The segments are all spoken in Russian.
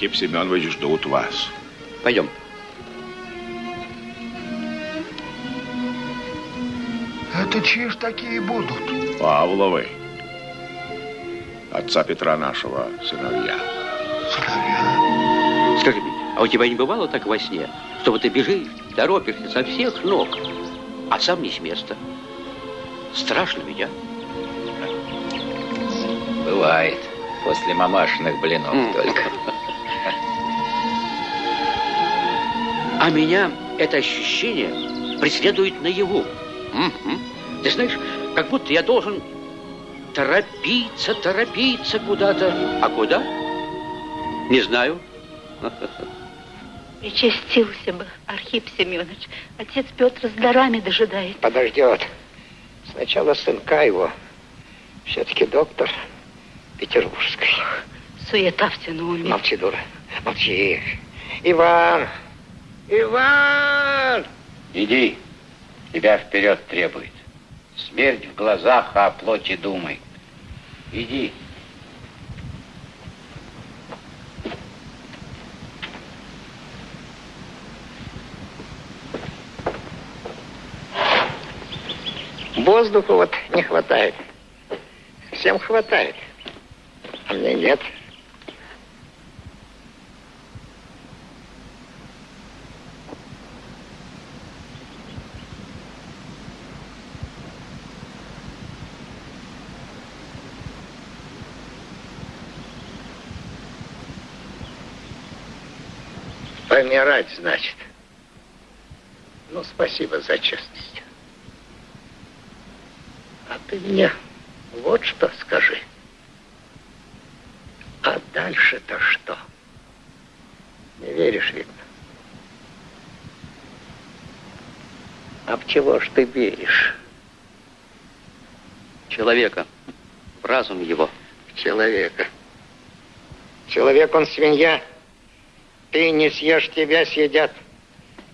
Архип Семенович ждут вас. Пойдем. Это чьи ж такие будут? Павловы. Отца Петра нашего сыновья. Сыновья? Скажи мне, а у тебя не бывало так во сне, чтобы ты бежишь, торопишься со всех ног, а сам не с места? Страшно ведь, а? Бывает. После мамашиных блинов М. только. А меня это ощущение преследует наяву. Мгм. Ты знаешь, как будто я должен торопиться, торопиться куда-то. А куда? Не знаю. Причастился бы, Архип Семенович. Отец Петр с дарами дожидает. Подождет. Сначала сынка его. Все-таки доктор петербургский. Суета уме. Молчи, дура. Молчи. Иван! Иван! Иди. Тебя вперед требует. Смерть в глазах, а о плоти думай. Иди. Воздуха вот не хватает. Всем хватает. А мне нет. Помирать, значит. Ну, спасибо за честность. А ты мне вот что скажи. А дальше-то что? Не веришь, видно. А в чего ж ты веришь? Человека. В разум его. В человека. Человек, он свинья. Ты не съешь, тебя съедят.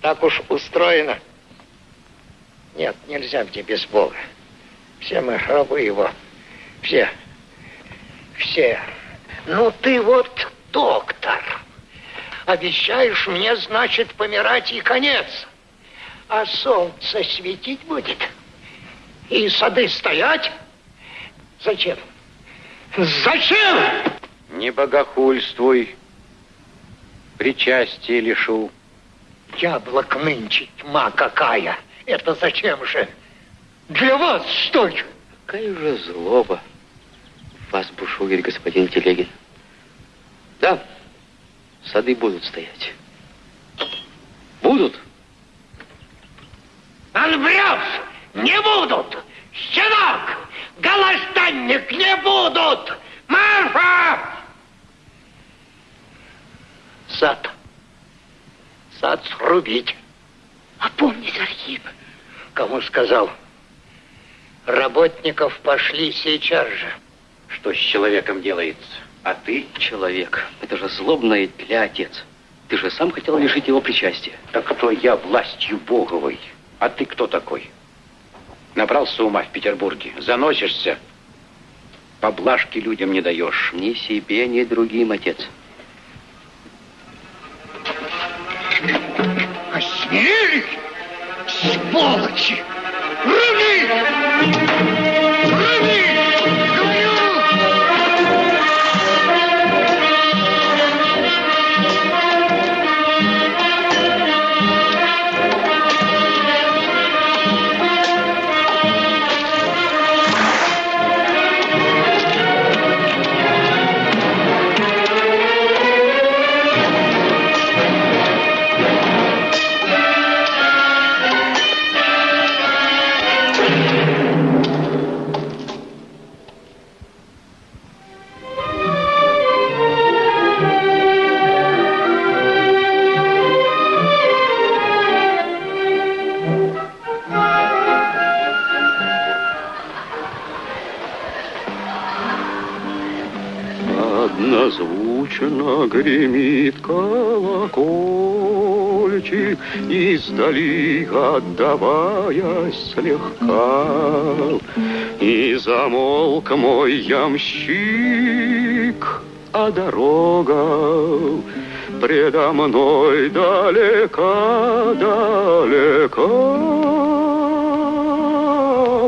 Так уж устроено. Нет, нельзя мне без Бога. Все мы рабы его. Все. Все. Ну ты вот доктор. Обещаешь мне, значит, помирать и конец. А солнце светить будет. И сады стоять. Зачем? Зачем? Не богохульствуй. Причастие лишу. Яблок нынче тьма какая. Это зачем же? Для вас, что ли? Какая же злоба вас бушует, господин Телегин. Да, сады будут стоять. Будут. Он врет! Не будут! Щенок! Голостанник не будут! Марфа! Сад. Сад срубить. Опомнись, Архип. Кому сказал? Работников пошли сейчас же. Что с человеком делается? А ты? Человек. Это же злобная тля, отец. Ты же сам хотел лишить его причастия. Так кто я властью Боговой? А ты кто такой? Набрался ума в Петербурге. Заносишься. Поблажки людям не даешь. Ни себе, ни другим, отец. Издали отдаваясь слегка. И замолк мой ямщик, а дорога предо мной далека, далека,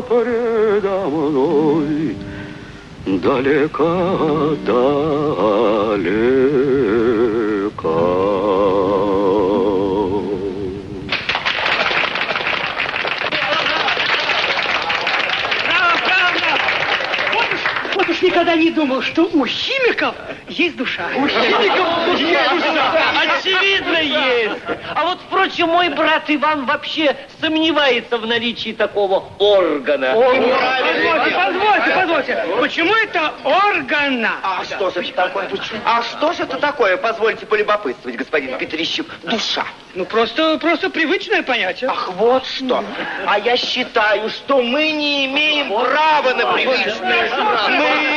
предо мной далека, далека. Вот уж, вот уж никогда не думал, что у химиков есть душа. У химиков есть душа. Очевидно, есть. А вот, впрочем, мой брат Иван вообще сомневается в наличии такого органа. Позвольте, позвольте, позвольте. Почему это органа? А что же это такое? А что же это такое? Позвольте полюбопытствовать, господин Петрищук. Душа. Ну, просто, просто привычное понятие. Ах, вот что. А я считаю, что мы не имеем права на привычное. Мы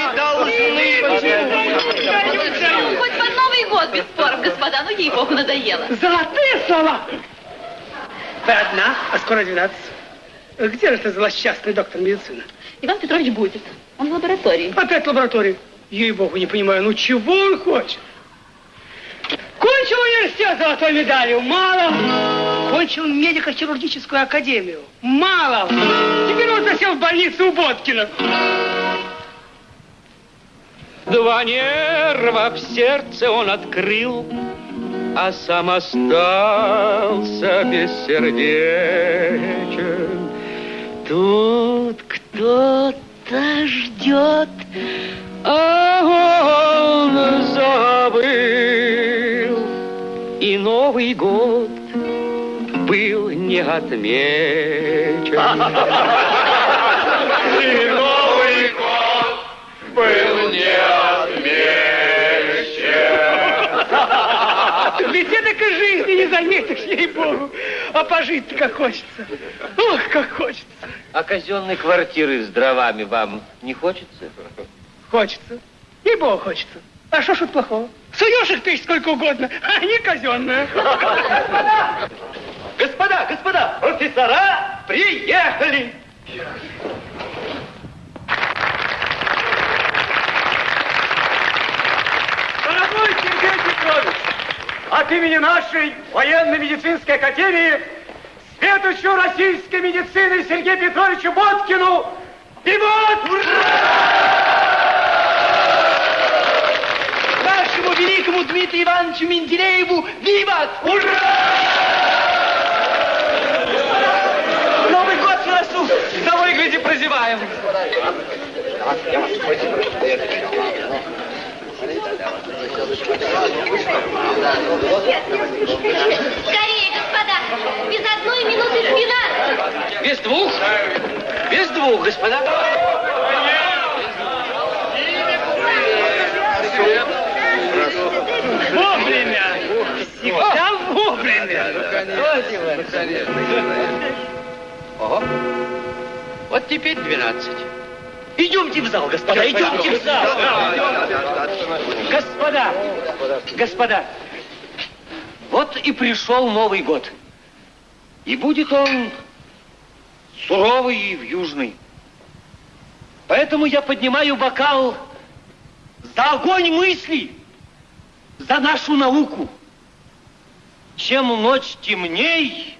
должны... Хоть под Новый год без споров, господа, ну ей-богу, надоело. Золотые слова! Вы одна, а скоро 12. Где же этот злосчастный доктор медицины? Иван Петрович будет. Он в лаборатории. Опять в лаборатории. Ей-богу, не понимаю, ну чего он хочет? Кончил университет золотой медалью, мало. Кончил медико-хирургическую академию, мало. Теперь он засел в больнице у Боткина. Два нерва в сердце он открыл, а сам остался бессердечен. Тут кто-то ждет, а он забыл. И Новый год был не отмечен. Не заметишь, ей-богу. А пожить-то как хочется. Ох, как хочется. А казенной квартиры с дровами вам не хочется? Хочется. Ей-богу хочется. А что ж тут плохого? Суешь их печь сколько угодно, а они казенные. Господа, господа, профессора приехали! Дорогой Сергей Петрович, от имени нашей военно-медицинской академии следующую российской медицины Сергею Петровичу Боткину Виват! Нашему великому Дмитрию Ивановичу Менделееву Виват! Новый год на носу! На выгляде прозеваем! Скорее, господа, без одной минуты двенадцать. Без двух? Без двух, господа. Вовремя! Всегда вовремя! Вот теперь 12. Идемте в зал, господа, идемте в зал! Господа, господа, вот и пришел Новый год. И будет он суровый и вьюжный. Поэтому я поднимаю бокал за огонь мысли, за нашу науку. Чем ночь темней,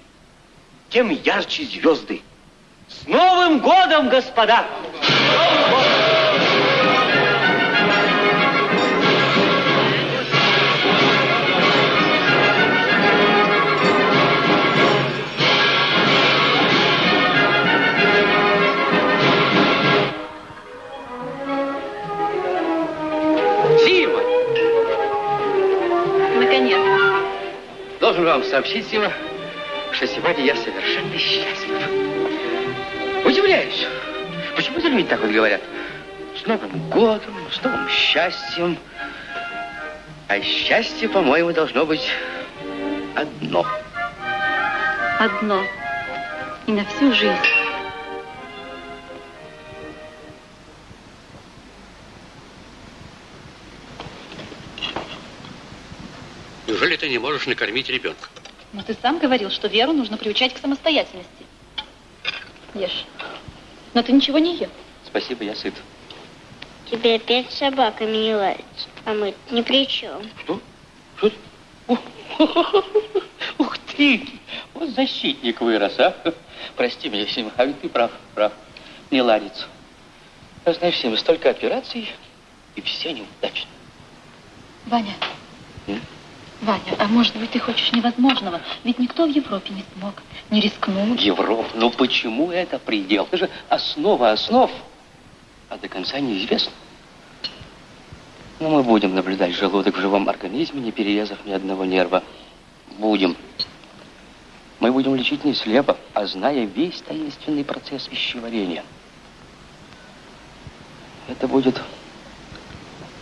тем ярче звезды. С Новым годом, господа! Новым годом! Должен вам сообщить, Сима, что сегодня я совершенно счастлив. Удивляюсь. Почему за люди так вот говорят? С Новым годом, с новым счастьем. А счастье, по-моему, должно быть одно. Одно. И на всю жизнь. Неужели ты не можешь накормить ребенка? Но ты сам говорил, что Веру нужно приучать к самостоятельности. Ешь. Но ты ничего не ел. Спасибо, я сыт. Тебе опять с собаками не ладится. А мы ни при чем. Что? Что? Ух ты! Вот защитник вырос, а? Прости меня, Сима, а ведь ты прав, прав. Не ладится. А знаешь, Сима, столько операций, и все неудачно. Ваня. М? Ваня, а может быть, ты хочешь невозможного? Ведь никто в Европе не смог, не рискнул. Европа, ну почему это предел? Это же основа основ. А до конца неизвестно. Но мы будем наблюдать желудок в живом организме, не перерезав ни одного нерва. Будем. Мы будем лечить не слепо, а зная весь таинственный процесс пищеварения. Это будет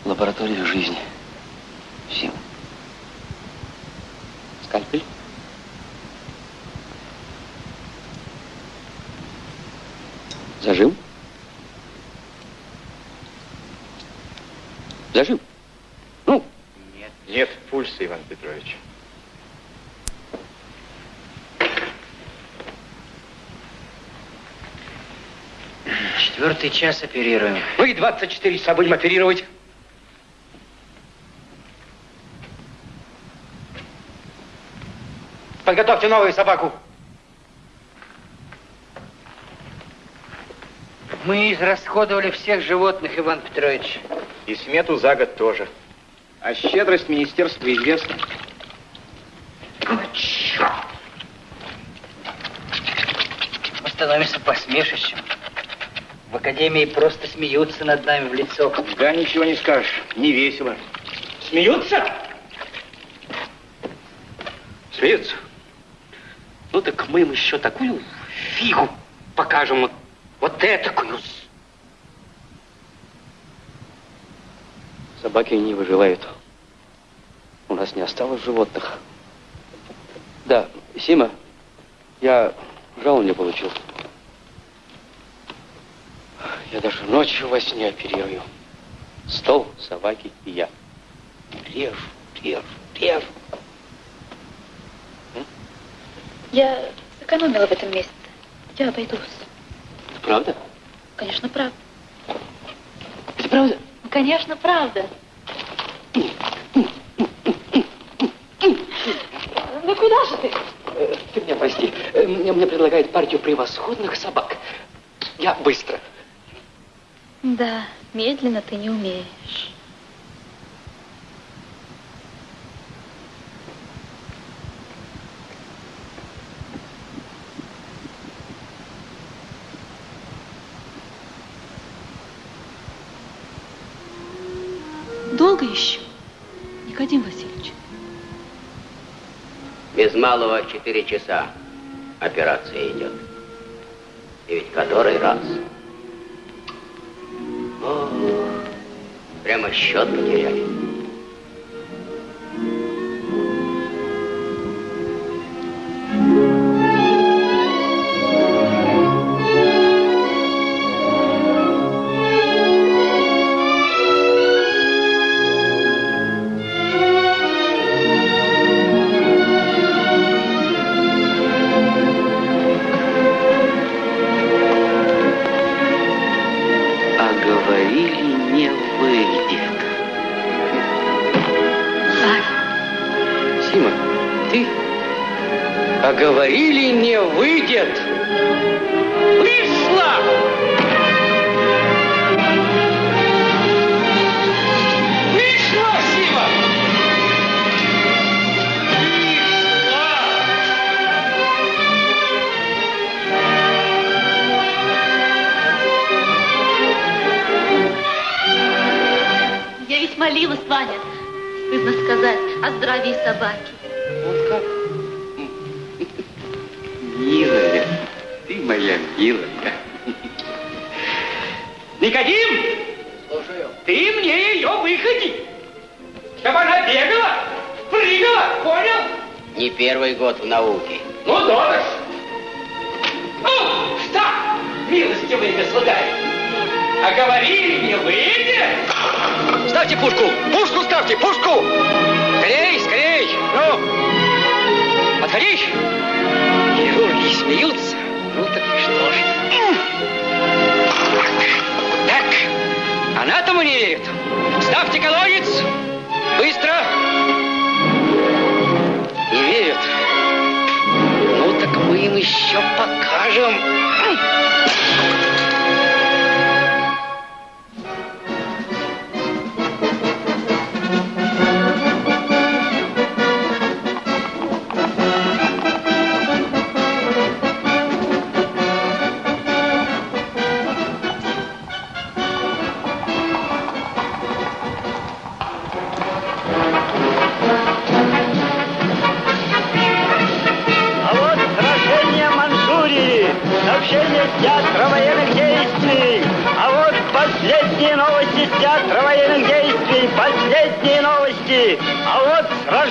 лаборатория жизни. Всем. Скальпель? Зажим? Зажим? Ну? Нет. Нет пульса, Иван Петрович. Четвертый час оперируем. Вы 24 часа будем оперировать. Подготовьте новую собаку. Мы израсходовали всех животных, Иван Петрович. И смету за год тоже. А щедрость министерства известна. Мы становимся посмешищем. В академии просто смеются над нами в лицо. Да, ничего не скажешь. Не весело. Смеются? Смеются? Ну так мы им еще такую фигу покажем. Вот, вот этакую. Собаки не выживают. У нас не осталось животных. Да, Сима, я жалование получил. Я даже ночью во сне оперирую. Стол, собаки и я. Режу, режу, режу. Я сэкономила в этом месяце. Я обойдусь. Правда? Конечно, правда. Это правда? Конечно, правда. Ну куда же ты? Э, Ты меня прости. Э, Мне, мне предлагают партию превосходных собак. Я быстро. Да, медленно ты не умеешь. Долго еще, Никодим Васильевич? Без малого четыре часа операция идет. И ведь который раз. Ох, прямо счет потеряли.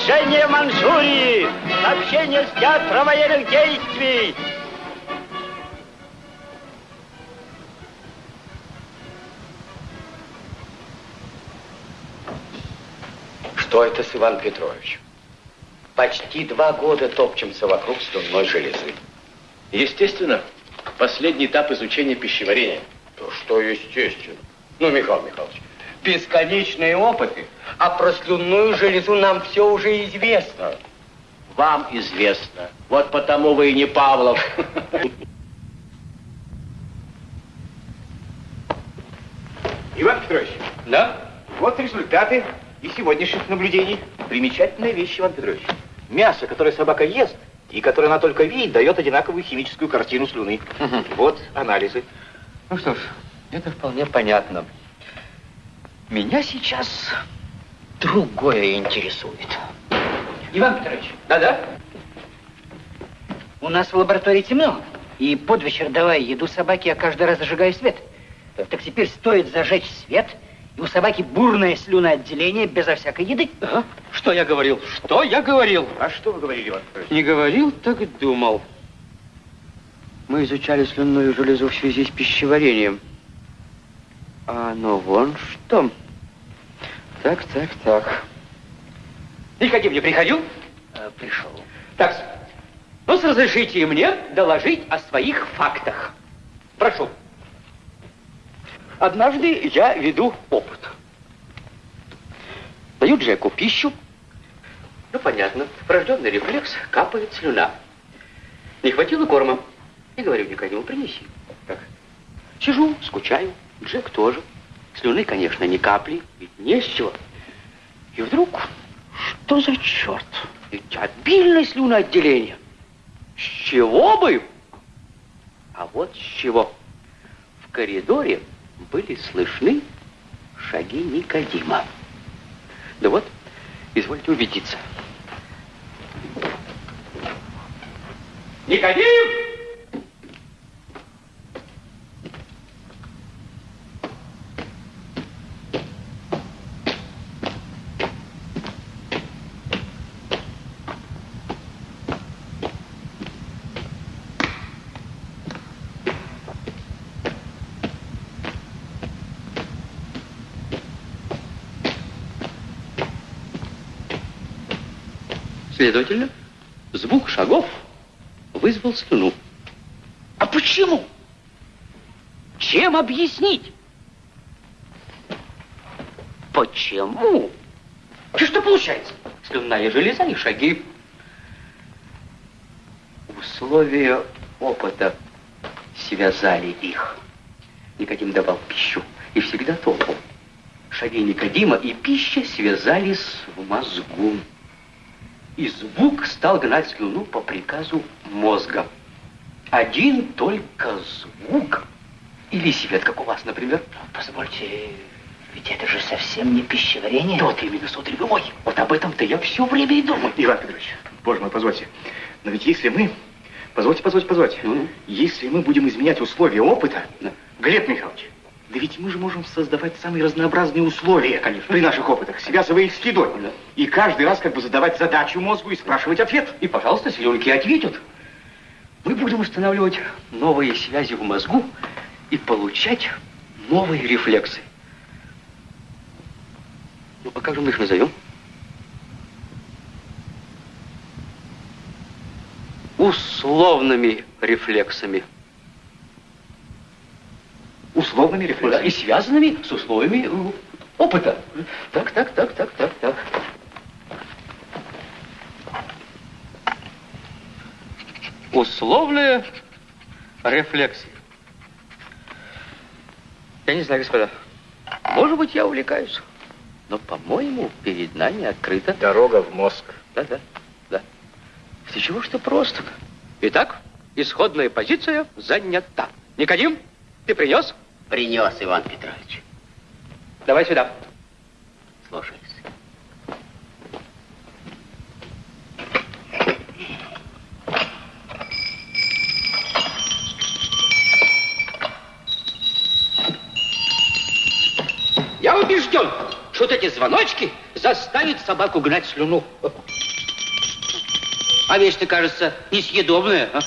Сражение Манчжурии, сообщение с театра военных действий. Что это с Иван Петрович? Почти два года топчемся вокруг слюнной железы. Естественно, последний этап изучения пищеварения. То что естественно? Ну, Михаил Михайлович, бесконечные опыты, а про слюнную железу нам все уже известно. Вам известно. Вот потому вы и не Павлов. Иван Петрович. Да? Вот результаты из сегодняшних наблюдений. Примечательная вещь, Иван Петрович. Мясо, которое собака ест, и которое она только видит, дает одинаковую химическую картину слюны. Вот анализы. Ну что ж, это вполне понятно. Меня сейчас другое интересует. Иван Петрович. Да-да? У нас в лаборатории темно, и под вечер давая еду собаке, я каждый раз зажигаю свет. Так теперь стоит зажечь свет, и у собаки бурное слюноотделение безо всякой еды. Ага. Что я говорил? Что я говорил? А что вы говорили, Иван Петрович? Не говорил, так думал. Мы изучали слюнную железу в связи с пищеварением. А ну вон что. Так, так, так. Никодим не приходил? Э, пришел. Так, ну, разрешите мне доложить о своих фактах. Прошу. Однажды я веду опыт. Даю Джеку пищу. Ну, понятно, врожденный рефлекс, капает слюна. Не хватило корма. И говорю Никодиму, принеси. Так. Сижу, скучаю. Джек тоже. Слюны, конечно, ни капли, ведь не с чего. И вдруг, что за черт? Ведь обильное слюноотделение. С чего бы? А вот с чего. В коридоре были слышны шаги Никодима. Да вот, извольте убедиться. Никодим! Следовательно, звук шагов вызвал слюну. А почему? Чем объяснить? Почему? И что получается? Слюнная железа и шаги. Условия опыта связали их. Никодим давал пищу и всегда топал. Шаги Никодима и пища связались в мозгу. И звук стал гнать слюну по приказу мозга. Один только звук. Или свет, как у вас, например. Позвольте, ведь это же совсем не пищеварение. Вот именно, смотри, мой. Вот об этом-то я все время и думаю. Иван Петрович, боже мой, позвольте. Но ведь если мы... Позвольте, позвольте, позвольте. Ну? Если мы будем изменять условия опыта, Глеб Михайлович, да ведь мы же можем создавать самые разнообразные условия Конечно. при наших опытах, связывая их с едой. И каждый раз как бы задавать задачу мозгу и спрашивать ответ. И, пожалуйста, слюнки ответят. Мы будем устанавливать новые связи в мозгу и получать новые рефлексы. Ну, а как же мы их назовем? Условными рефлексами. Условными И рефлексами. связанными с условиями э, опыта. Так, так, так, так, так, так. Условные рефлексии. Я не знаю, господа. Может быть, я увлекаюсь. Но, по-моему, перед нами открыта... Дорога в мозг. Да, да, да. Ты чего что просто? Итак, исходная позиция занята. Никодим, ты принес? Принес, Иван Петрович. Давай сюда. Слушаюсь. Я убежден, что вот эти звоночки заставят собаку гнать слюну. А вещь-то, кажется, несъедобная. а?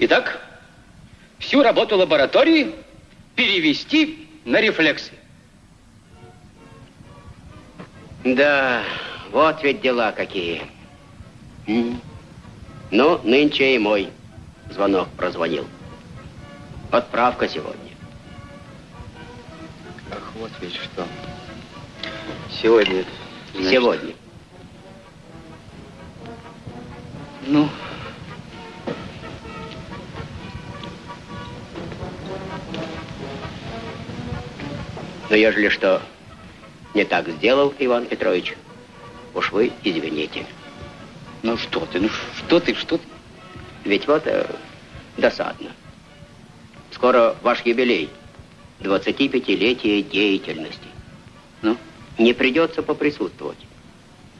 Итак, всю работу лаборатории перевести на рефлексы. Да, вот ведь дела какие. Ну, нынче и мой звонок прозвонил. Отправка сегодня. Ах, вот ведь что. Сегодня. значит, Сегодня. Ну, Но ежели что не так сделал, Иван Петрович, уж вы извините. ну что ты, ну что ты, что ты? Ведь вот э, досадно. Скоро ваш юбилей. 25-летие деятельности. Ну? Не придется поприсутствовать.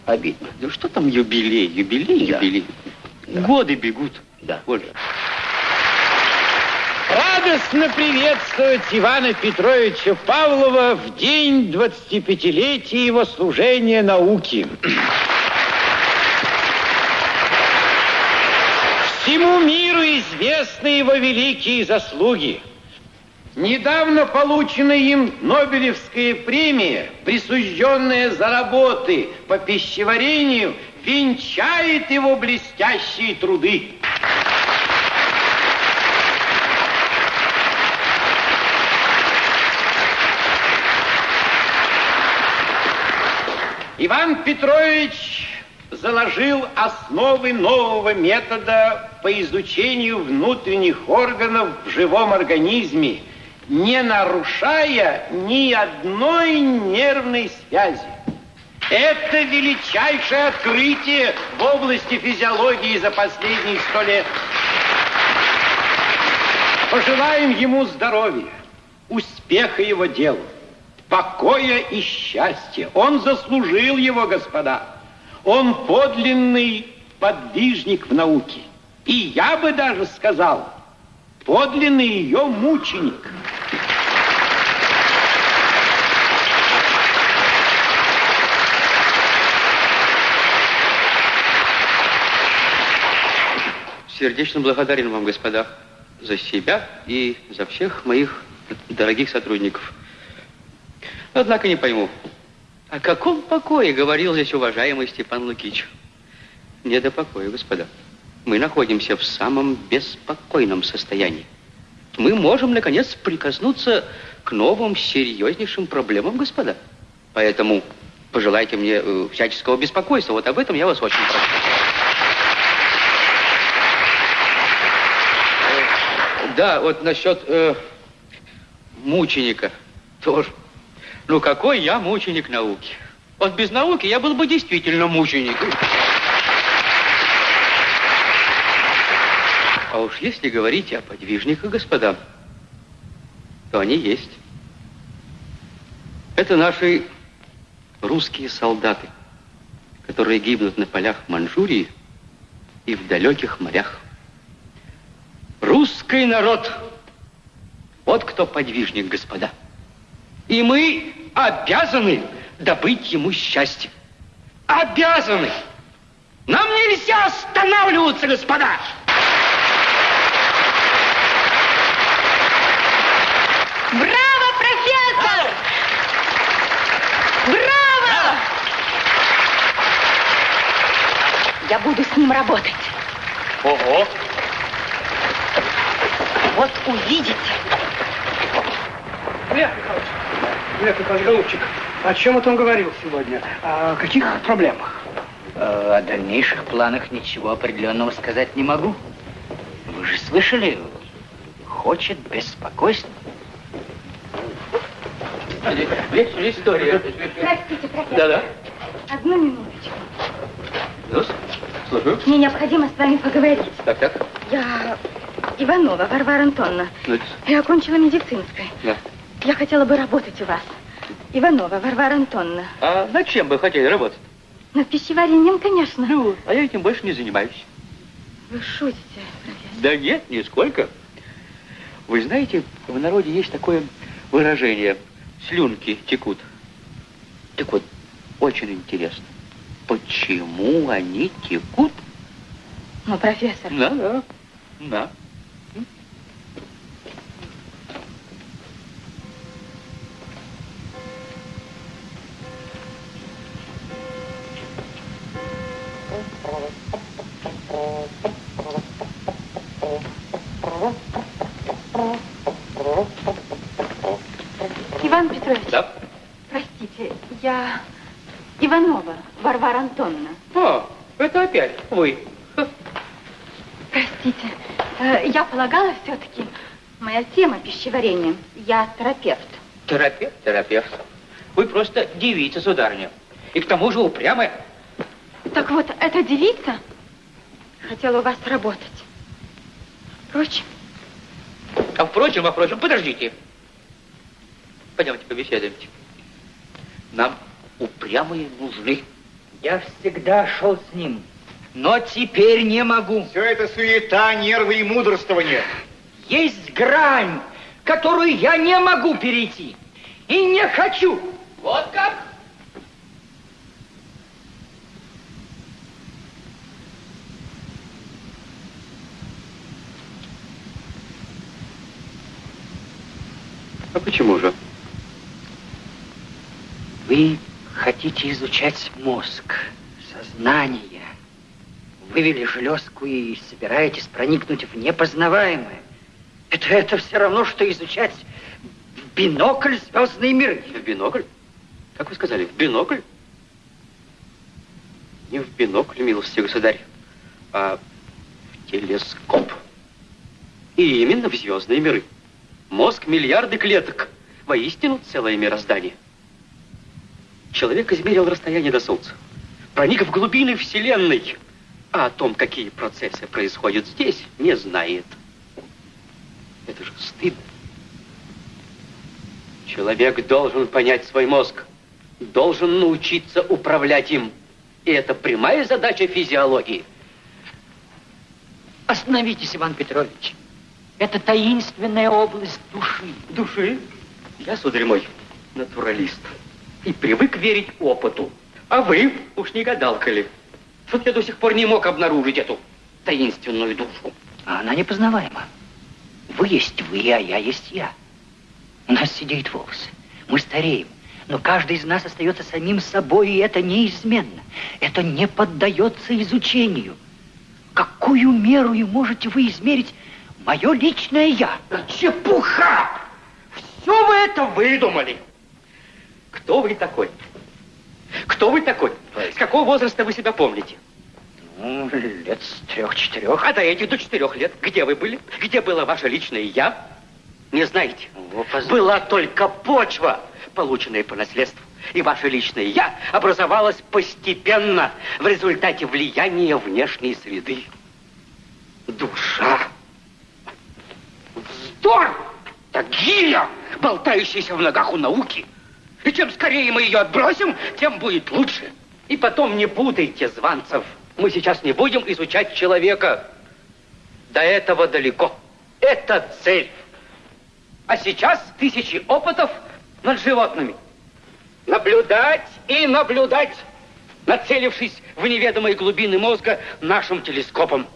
Обидно. Да что там юбилей, юбилей, Да. юбилей. Да. Годы бегут. Да. Вот же. Радостно приветствовать Ивана Петровича Павлова в день 25-летия его служения науке. Всему миру известны его великие заслуги. Недавно полученная им Нобелевская премия, присужденная за работы по пищеварению, венчает его блестящие труды. Иван Петрович заложил основы нового метода по изучению внутренних органов в живом организме, не нарушая ни одной нервной связи. Это величайшее открытие в области физиологии за последние сто лет. Пожелаем ему здоровья, успеха его делу, покоя и счастья. Он заслужил его, господа. Он подлинный подвижник в науке. И я бы даже сказал, подлинный ее мученик. Сердечно благодарен вам, господа, за себя и за всех моих дорогих сотрудников. Однако не пойму, о каком покое говорил здесь уважаемый Степан Лукич? Не до покоя, господа. Мы находимся в самом беспокойном состоянии. Мы можем, наконец, прикоснуться к новым, серьезнейшим проблемам, господа. Поэтому пожелайте мне э, всяческого беспокойства. Вот об этом я вас очень прошу. Да, вот насчет э, мученика тоже. Ну, какой я мученик науки? Вот без науки я был бы действительно мученик. А уж если говорить о подвижниках, господа, то они есть. Это наши русские солдаты, которые гибнут на полях Манчжурии и в далеких морях. Русский народ. Вот кто подвижник, господа. И мы обязаны добыть ему счастье. Обязаны. Нам нельзя останавливаться, господа. Браво, профессор! Браво! Я буду с ним работать. Ого! Вот увидите. Лев Михайлович, Лев Михайлович, голубчик, о чем это он говорил сегодня? О каких проблемах? Э, О дальнейших планах ничего определенного сказать не могу. Вы же слышали? Хочет беспокойства. История. Простите, профессор. Да-да. Одну минуточку. Ну, слушаю. Мне необходимо с вами поговорить. Так, так. Я Иванова Варвара Антоновна. Ну, Я окончила медицинское. да. Я хотела бы работать у вас. Иванова Варвара Антоновна. А над чем вы хотели работать? Над пищеварением, конечно. Ну, а я этим больше не занимаюсь. Вы шутите, профессор. Да нет, нисколько. Вы знаете, в народе есть такое выражение «слюнки текут». Так вот, очень интересно, почему они текут? Ну, профессор. Да, да, да. Иван Петрович. Да? Простите, я Иванова Варвара Антоновна. А, это опять вы. Простите, э, я полагала все-таки, моя тема пищеварения. Я терапевт. Терапевт? Терапевт. Вы просто девица, сударыня. И к тому же упрямая. Так вот, эта девица хотела у вас работать. Впрочем, А впрочем, а впрочем, подождите. Пойдемте побеседуемте. Нам упрямые нужны. Я всегда шел с ним, но теперь не могу. Все это суета, нервы и мудрствование. Есть грань, которую я не могу перейти. И не хочу. Вот как? А почему же? Вы хотите изучать мозг, сознание. Вывели железку и собираетесь проникнуть в непознаваемое. Это, это все равно, что изучать в бинокль звездные миры. В бинокль? Как вы сказали, в бинокль? Не в бинокль, милостивый государь, а в телескоп. И именно в звездные миры. Мозг миллиарды клеток. Воистину целое мироздание. Человек измерил расстояние до Солнца. Проник в глубины Вселенной. А о том, какие процессы происходят здесь, не знает. Это же стыдно. Человек должен понять свой мозг, должен научиться управлять им. И это прямая задача физиологии. Остановитесь, Иван Петрович. Это таинственная область души. Души? Я, сударь мой, натуралист. И привык верить опыту. А вы уж не гадалка ли? Вот я до сих пор не мог обнаружить эту таинственную душу. А она непознаваема. Вы есть вы, а я есть я. У нас сидеют волосы. Мы стареем. Но каждый из нас остается самим собой, и это неизменно. Это не поддается изучению. Какую меру и можете вы измерить мое личное я? Чепуха! Все вы это выдумали. Кто вы такой? Кто вы такой? С какого возраста вы себя помните? Ну, лет с трех-четырех. А до этих до четырех лет где вы были? Где было ваше личное я? Не знаете. Была только почва, полученная по наследству. И ваше личное я образовалось постепенно в результате влияния внешней среды. Душа. Вздор! Так гиря, болтающаяся в ногах у науки. И чем скорее мы ее отбросим, тем будет лучше. И потом не путайте званцев. Мы сейчас не будем изучать человека. До этого далеко. Это цель. А сейчас тысячи опытов над животными. Наблюдать и наблюдать, нацелившись в неведомые глубины мозга нашим телескопом,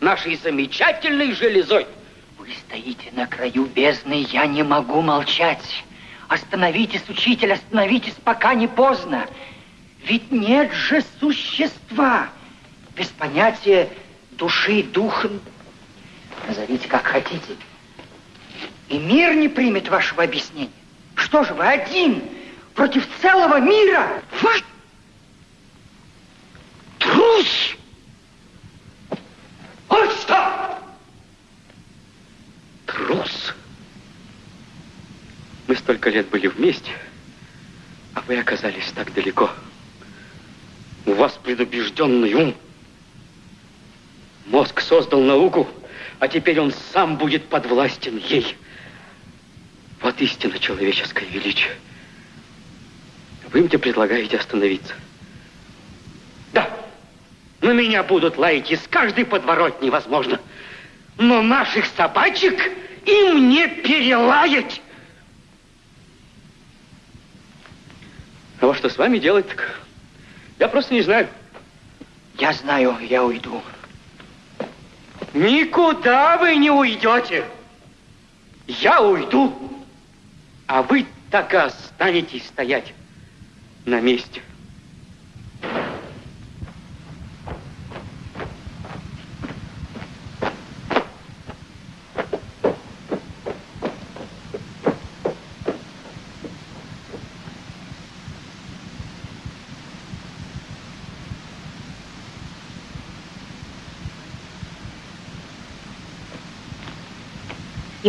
нашей замечательной железой. Вы стоите на краю бездны, я не могу молчать. Остановитесь, учитель, остановитесь, пока не поздно. Ведь нет же существа без понятия души, духа. Назовите как хотите. И мир не примет вашего объяснения. Что же вы один против целого мира? Вот трус! Вот что! Трус! Мы столько лет были вместе, а вы оказались так далеко. У вас предубежденный ум. Мозг создал науку, а теперь он сам будет подвластен ей. Вот истина человеческое величие. Вы мне предлагаете остановиться. Да, на меня будут лаять из каждой подворотни, возможно. Но наших собачек им не перелаять. А вот что с вами делать, так я просто не знаю. Я знаю, я уйду. Никуда вы не уйдете. Я уйду, а вы так и останетесь стоять на месте.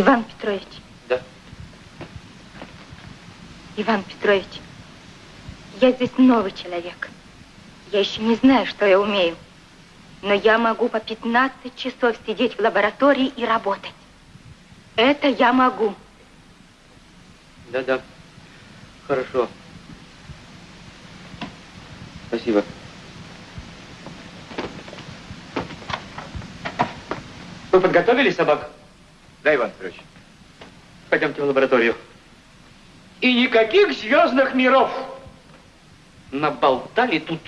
Иван Петрович. Да. Иван Петрович, я здесь новый человек. Я еще не знаю, что я умею. Но я могу по 15 часов сидеть в лаборатории и работать. Это я могу. Да-да. Хорошо. Спасибо. Вы подготовили собак? Да, Иван Петрович. Пойдемте в лабораторию. И никаких звездных миров. Наболтали тут.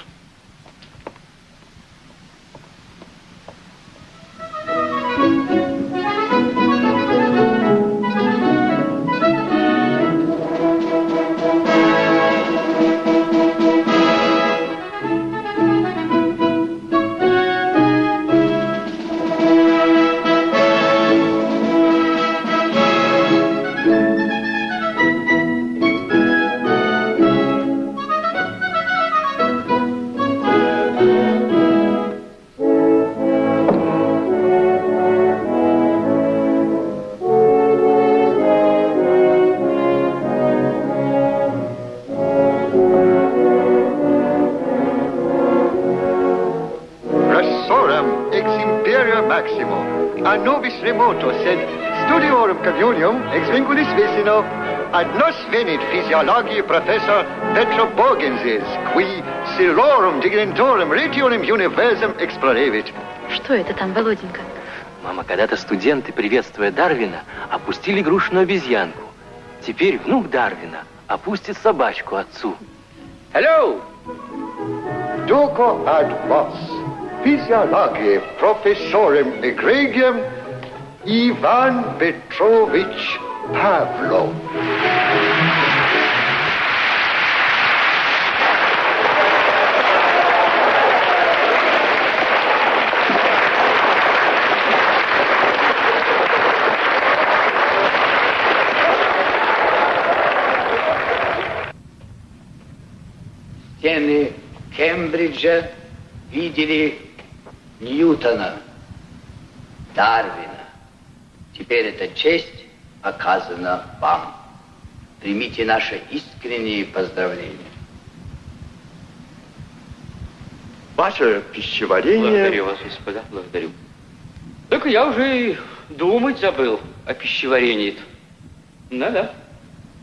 Bogensis, qui silorum dignitorum regionum universum explorevit. Что это там, Володенька? Мама, когда-то студенты, приветствуя Дарвина, опустили игрушечную обезьянку. Теперь внук Дарвина опустит собачку отцу. Hello! Duco ad vos, physiologi professorem egregium Ivan Petrovich Pavlov. Стены Кембриджа видели Ньютона, Дарвина. Теперь эта честь оказана вам. Примите наши искренние поздравления. Ваше пищеварение... Благодарю вас, господа, благодарю. Только я уже и думать забыл о пищеварении. Да-да.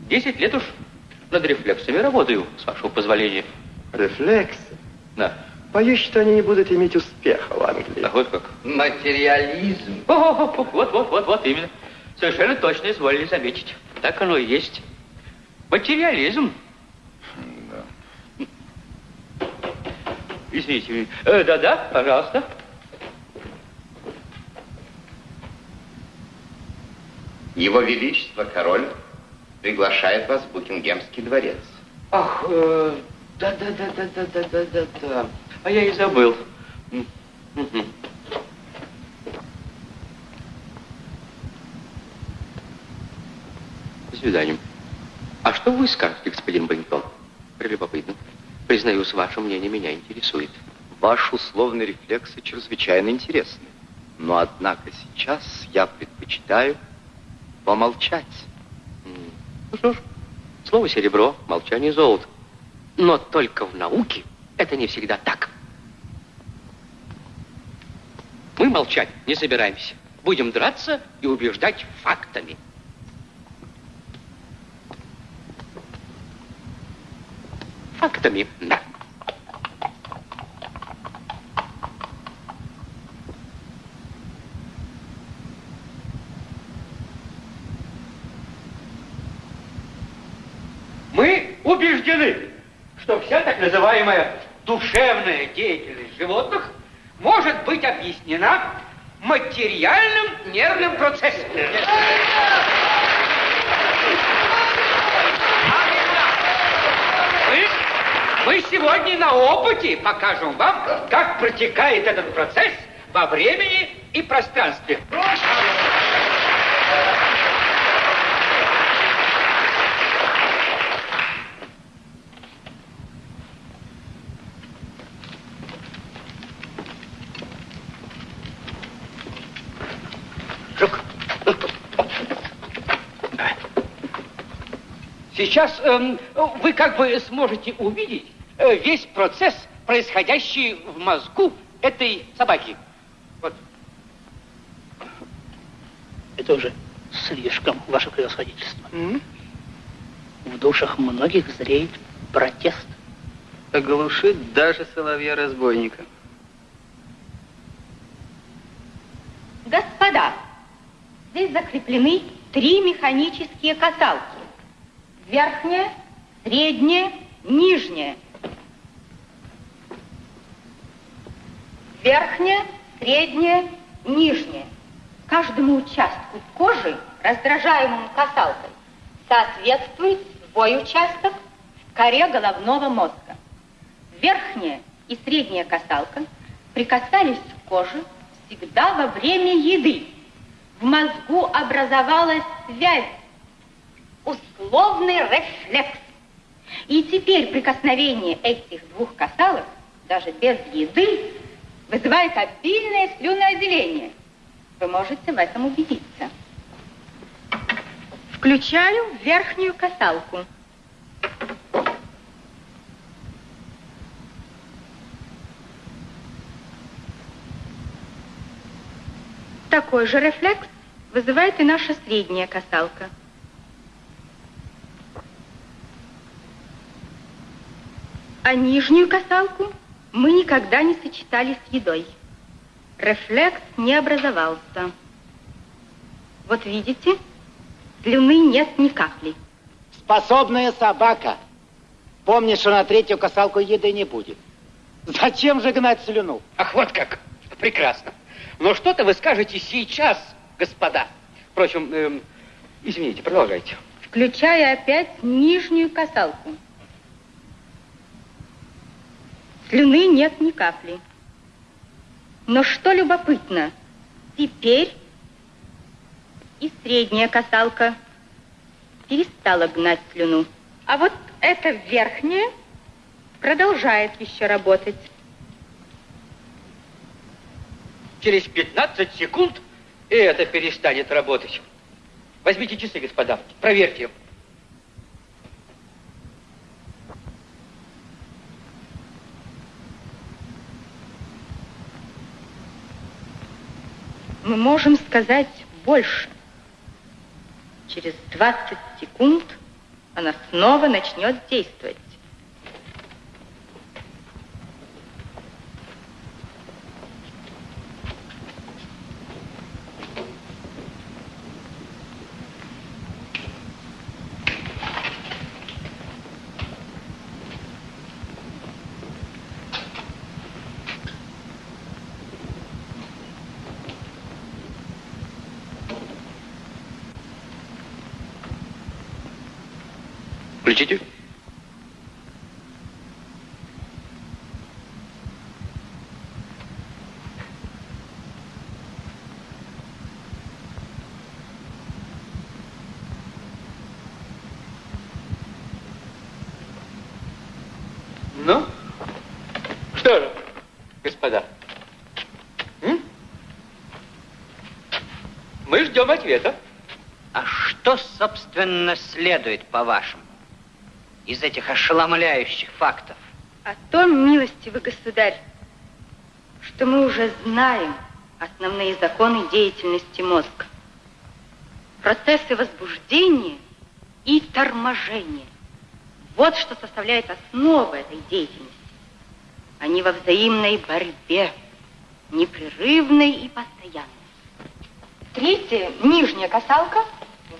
Десять лет уж над рефлексами работаю, с вашего позволения. Рефлексы? Да. Боюсь, что они не будут иметь успеха в Англии. А вот как? Материализм. О, вот, вот, вот, вот, именно. Совершенно точно изволили заметить. Так оно и есть. Материализм. Извините. Э, Да-да, пожалуйста. Его Величество король приглашает вас в Букингемский дворец. Ах, э, да-да-да-да-да-да-да-да. А я и забыл. Мгм. свидания. А что вы скажете, господин Баритон? Прелюбопытно. Признаюсь, ваше мнение меня интересует. Ваш условный рефлексы чрезвычайно интересны. Но, однако, сейчас я предпочитаю помолчать. Ну что ж, слово серебро, молчание золото. Но только в науке это не всегда так. Мы молчать не собираемся. Будем драться и убеждать фактами. Фактами, да. Мы убеждены, что вся так называемая душевная деятельность животных может быть объяснена материальным нервным процессом. Мы, сегодня на опыте покажем вам, как протекает этот процесс во времени и пространстве. Сейчас эм, вы как бы сможете увидеть э, весь процесс, происходящий в мозгу этой собаки. Вот. Это уже слишком, ваше превосходительство. В душах многих зреет протест. Оглушит даже соловья-разбойника. Господа, здесь закреплены три механические касалки. Верхняя, средняя, нижняя. Верхняя, средняя, нижняя. Каждому участку кожи, раздражаемому касалкой, соответствует свой участок в коре головного мозга. Верхняя и средняя касалка прикасались к коже всегда во время еды. В мозгу образовалась связь условный рефлекс. И теперь прикосновение этих двух касалок, даже без еды, вызывает обильное слюноотделение. Вы можете в этом убедиться. Включаю верхнюю касалку. Такой же рефлекс вызывает и наша средняя касалка. А нижнюю касалку мы никогда не сочетали с едой. Рефлекс не образовался. Вот видите, слюны нет ни капли. Способная собака. Помни, что на третью касалку еды не будет. Зачем же гнать слюну? Ах, вот как. Прекрасно. Но что-то вы скажете сейчас, господа. Впрочем, эм, извините, продолжайте. Включая опять нижнюю касалку. Слюны нет ни капли. Но что любопытно, теперь и средняя касалка перестала гнать слюну. А вот эта верхняя продолжает еще работать. Через 15 секунд и это перестанет работать. Возьмите часы, господа, проверьте. Мы можем сказать больше. Через 20 секунд она снова начнет действовать. Включите. Ну? Что же, господа? М? Мы ждем ответа. А что, собственно, следует, по-вашему? Из этих ошеломляющих фактов? О том, милостивый государь, что мы уже знаем основные законы деятельности мозга. Процессы возбуждения и торможения. Вот что составляет основу этой деятельности. Они во взаимной борьбе, непрерывной и постоянной. Третья, нижняя касалка,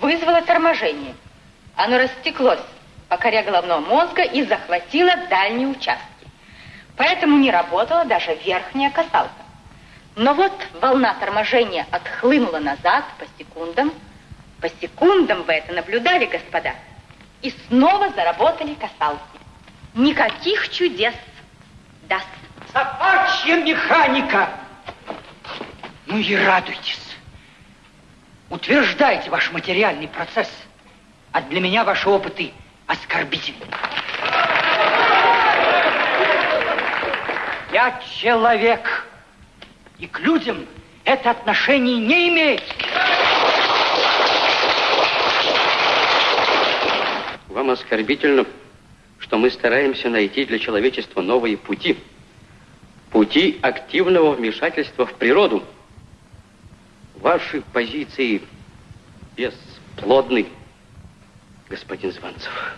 вызвала торможение. Оно растеклось по коре головного мозга и захватило дальние участки. Поэтому не работала даже верхняя касалка. Но вот волна торможения отхлынула назад по секундам. По секундам вы это наблюдали, господа. И снова заработали касалки. Никаких чудес. Да. Собачья механика! Ну и радуйтесь. Утверждайте ваш материальный процесс. А для меня ваши опыты оскорбительны. Я человек, и к людям это отношение не имеет. Вам оскорбительно, что мы стараемся найти для человечества новые пути. Пути активного вмешательства в природу. Ваши позиции бесплодны, господин Званцев.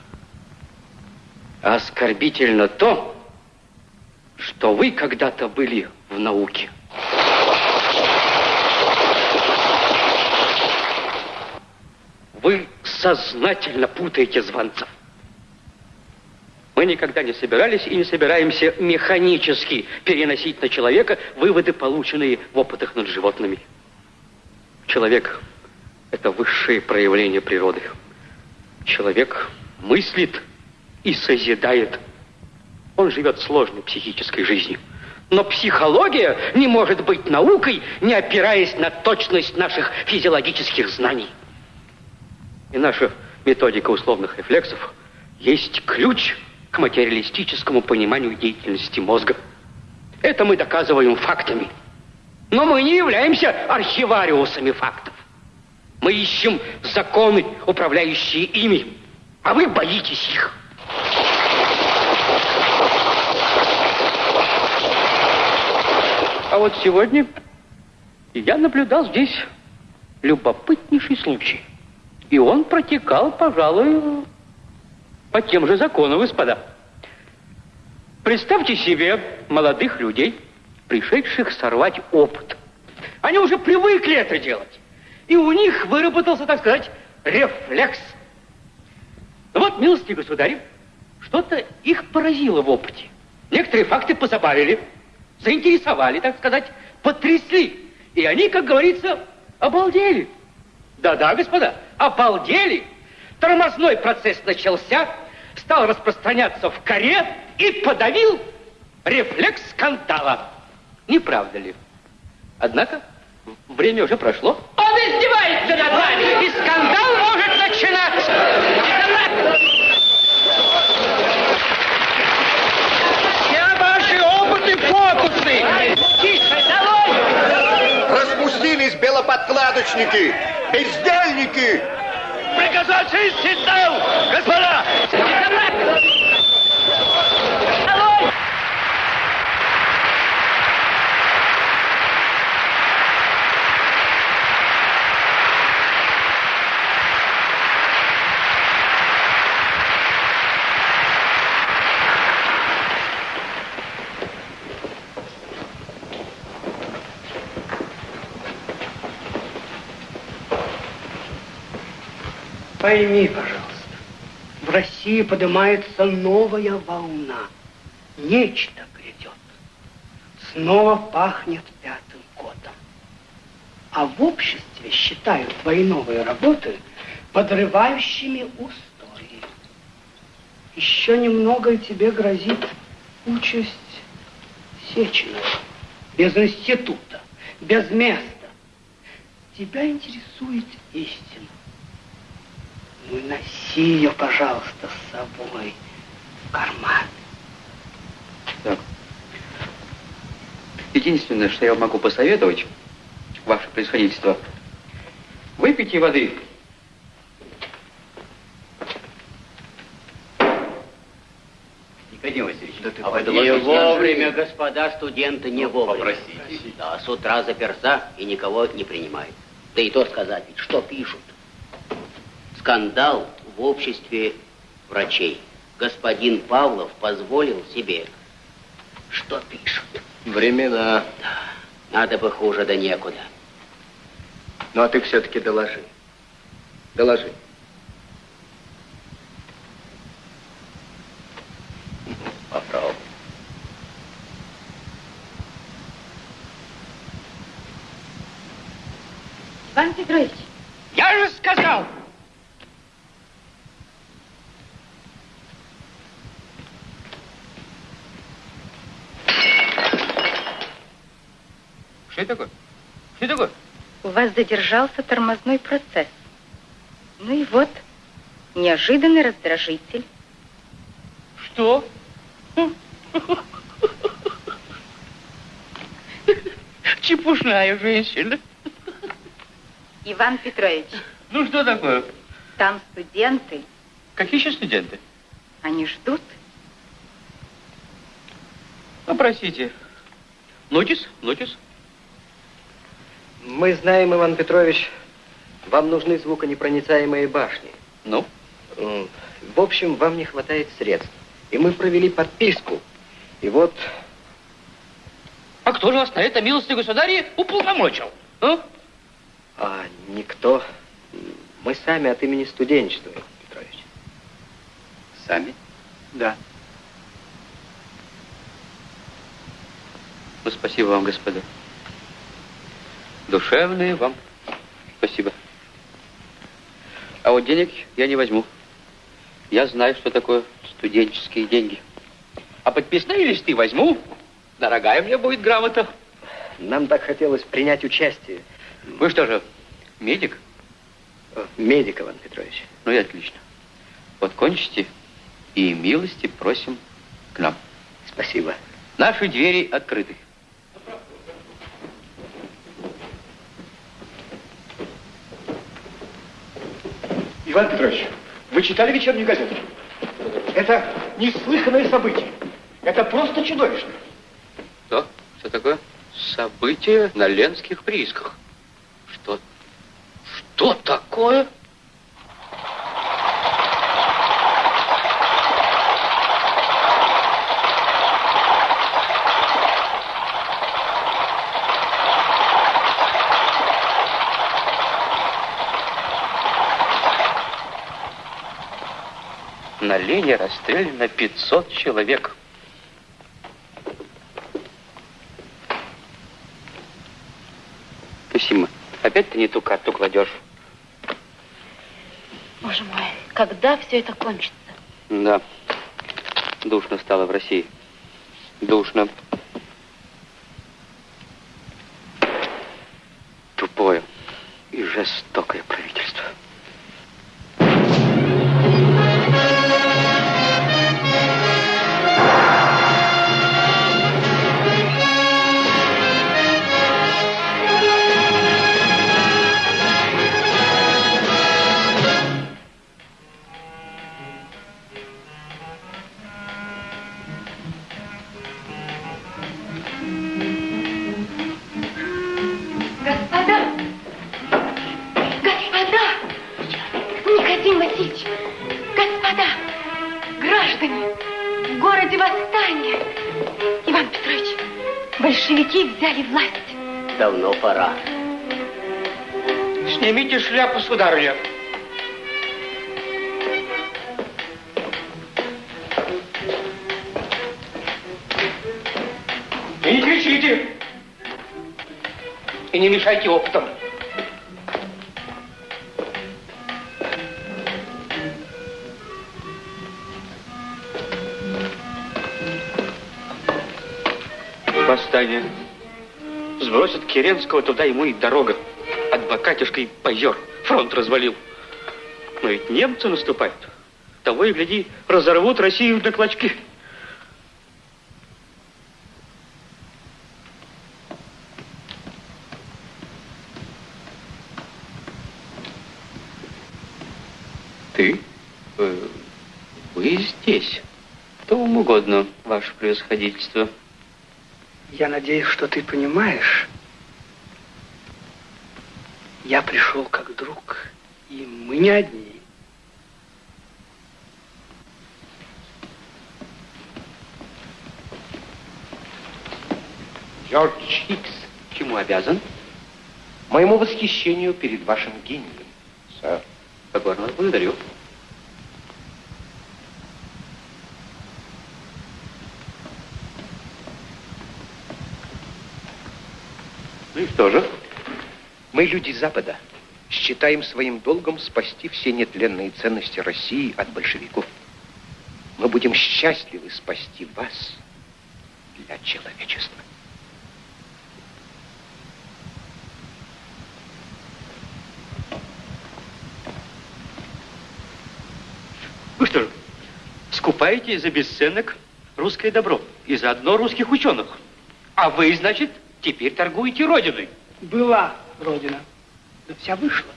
Оскорбительно то, что вы когда-то были в науке. Вы сознательно путаете звонцев. Мы никогда не собирались и не собираемся механически переносить на человека выводы, полученные в опытах над животными. Человек – это высшее проявление природы. Человек мыслит и созидает. Он живет сложной психической жизнью. Но психология не может быть наукой, не опираясь на точность наших физиологических знаний. И наша методика условных рефлексов есть ключ к материалистическому пониманию деятельности мозга. Это мы доказываем фактами. Но мы не являемся архивариусами фактов. Мы ищем законы, управляющие ими, а вы боитесь их. А вот сегодня я наблюдал здесь любопытнейший случай. И он протекал, пожалуй, по тем же законам, господа. Представьте себе молодых людей, пришедших сорвать опыт. Они уже привыкли это делать. И у них выработался, так сказать, рефлекс. Вот, милости государь, что-то их поразило в опыте. Некоторые факты позабавили, заинтересовали, так сказать, потрясли. И они, как говорится, обалдели. Да-да, господа, обалдели. Тормозной процесс начался, стал распространяться в коре и подавил рефлекс скандала. Не правда ли? Однако время уже прошло. Он издевается над вами, и скандал может начинаться. Все ваши опыты фокусы. Тише, долой! Распустились белоподкладочники, бездельники. Приказать down, господа! Пойми, пожалуйста, в России поднимается новая волна. Нечто грядет. Снова пахнет пятым годом. А в обществе считают твои новые работы подрывающими устои. Еще немного тебе грозит участь Сеченова. Без института, без места. Тебя интересует истина. Ну, носи ее, пожалуйста, с собой в карман. Так. Единственное, что я могу посоветовать, ваше происходительство, выпейте воды. Никодим Васильевич, да ты а. Не вовремя, же... господа студенты, не ну, вовремя. Попросите. Да, с утра заперса и никого не принимает. Да и то сказать, ведь что пишут. Скандал в обществе врачей. Господин Павлов позволил себе. Что пишут? Времена. Надо бы хуже, да некуда. Ну, а ты все-таки доложи. Доложи. Попробуй. Иван Петрович, Я же сказал! Что это такое? Что это такое? у вас задержался тормозной процесс. Ну и вот, неожиданный раздражитель. Что? Чепушная женщина. Иван Петрович, Ну что такое? там студенты, Какие еще студенты? они ждут. Ну, простите. Нотис? Нотис? Мы знаем, Иван Петрович, вам нужны звуконепроницаемые башни. Ну? В общем, вам не хватает средств. И мы провели подписку. И вот... А кто же вас на это, милостивый государь, уполномочил? А? А никто... Мы сами от имени студенчества, Иван Петрович. Сами? Да. Ну, спасибо вам, господа. Душевные вам спасибо. А вот денег я не возьму. Я знаю, что такое студенческие деньги. А подписные листы возьму. Дорогая мне будет грамота. Нам так хотелось принять участие. Вы что же, медик? Э, Медик, Иван Петрович. Ну и отлично. Вот кончите, и милости просим к нам. Спасибо. Наши двери открыты. Иван Петрович, вы читали вечернюю газету? Это неслыханное событие. Это просто чудовищно. Что? Что такое? Событие на Ленских приисках. Что? Что такое? На Лене расстреляно 500 человек. Сима, опять ты не ту карту кладешь? Боже мой, когда все это кончится? Да. Душно стало в России. Душно. Тупое и жестокое правительство. Шляпу, сударыня. И не кричите. И не мешайте опытом. Восстание. Сбросят Керенского, туда ему и дорога. Адвокатишка и позер фронт развалил. Но ведь немцы наступают. Того и гляди, разорвут Россию на клочки. Ты? Э, вы здесь. Кто вам угодно, ваше превосходительство. Я надеюсь, что ты понимаешь, я пришел как друг, и мы не одни. Джордж Хикс. Чему обязан? Моему восхищению перед вашим гением, сэр. Покорно благодарю. Ну и что же? Мы, люди Запада, считаем своим долгом спасти все нетленные ценности России от большевиков. Мы будем счастливы спасти вас для человечества. Вы что, скупаете за бесценок русское добро и заодно русских ученых? А вы, значит, теперь торгуете Родиной? Была Родина, да вся вышла.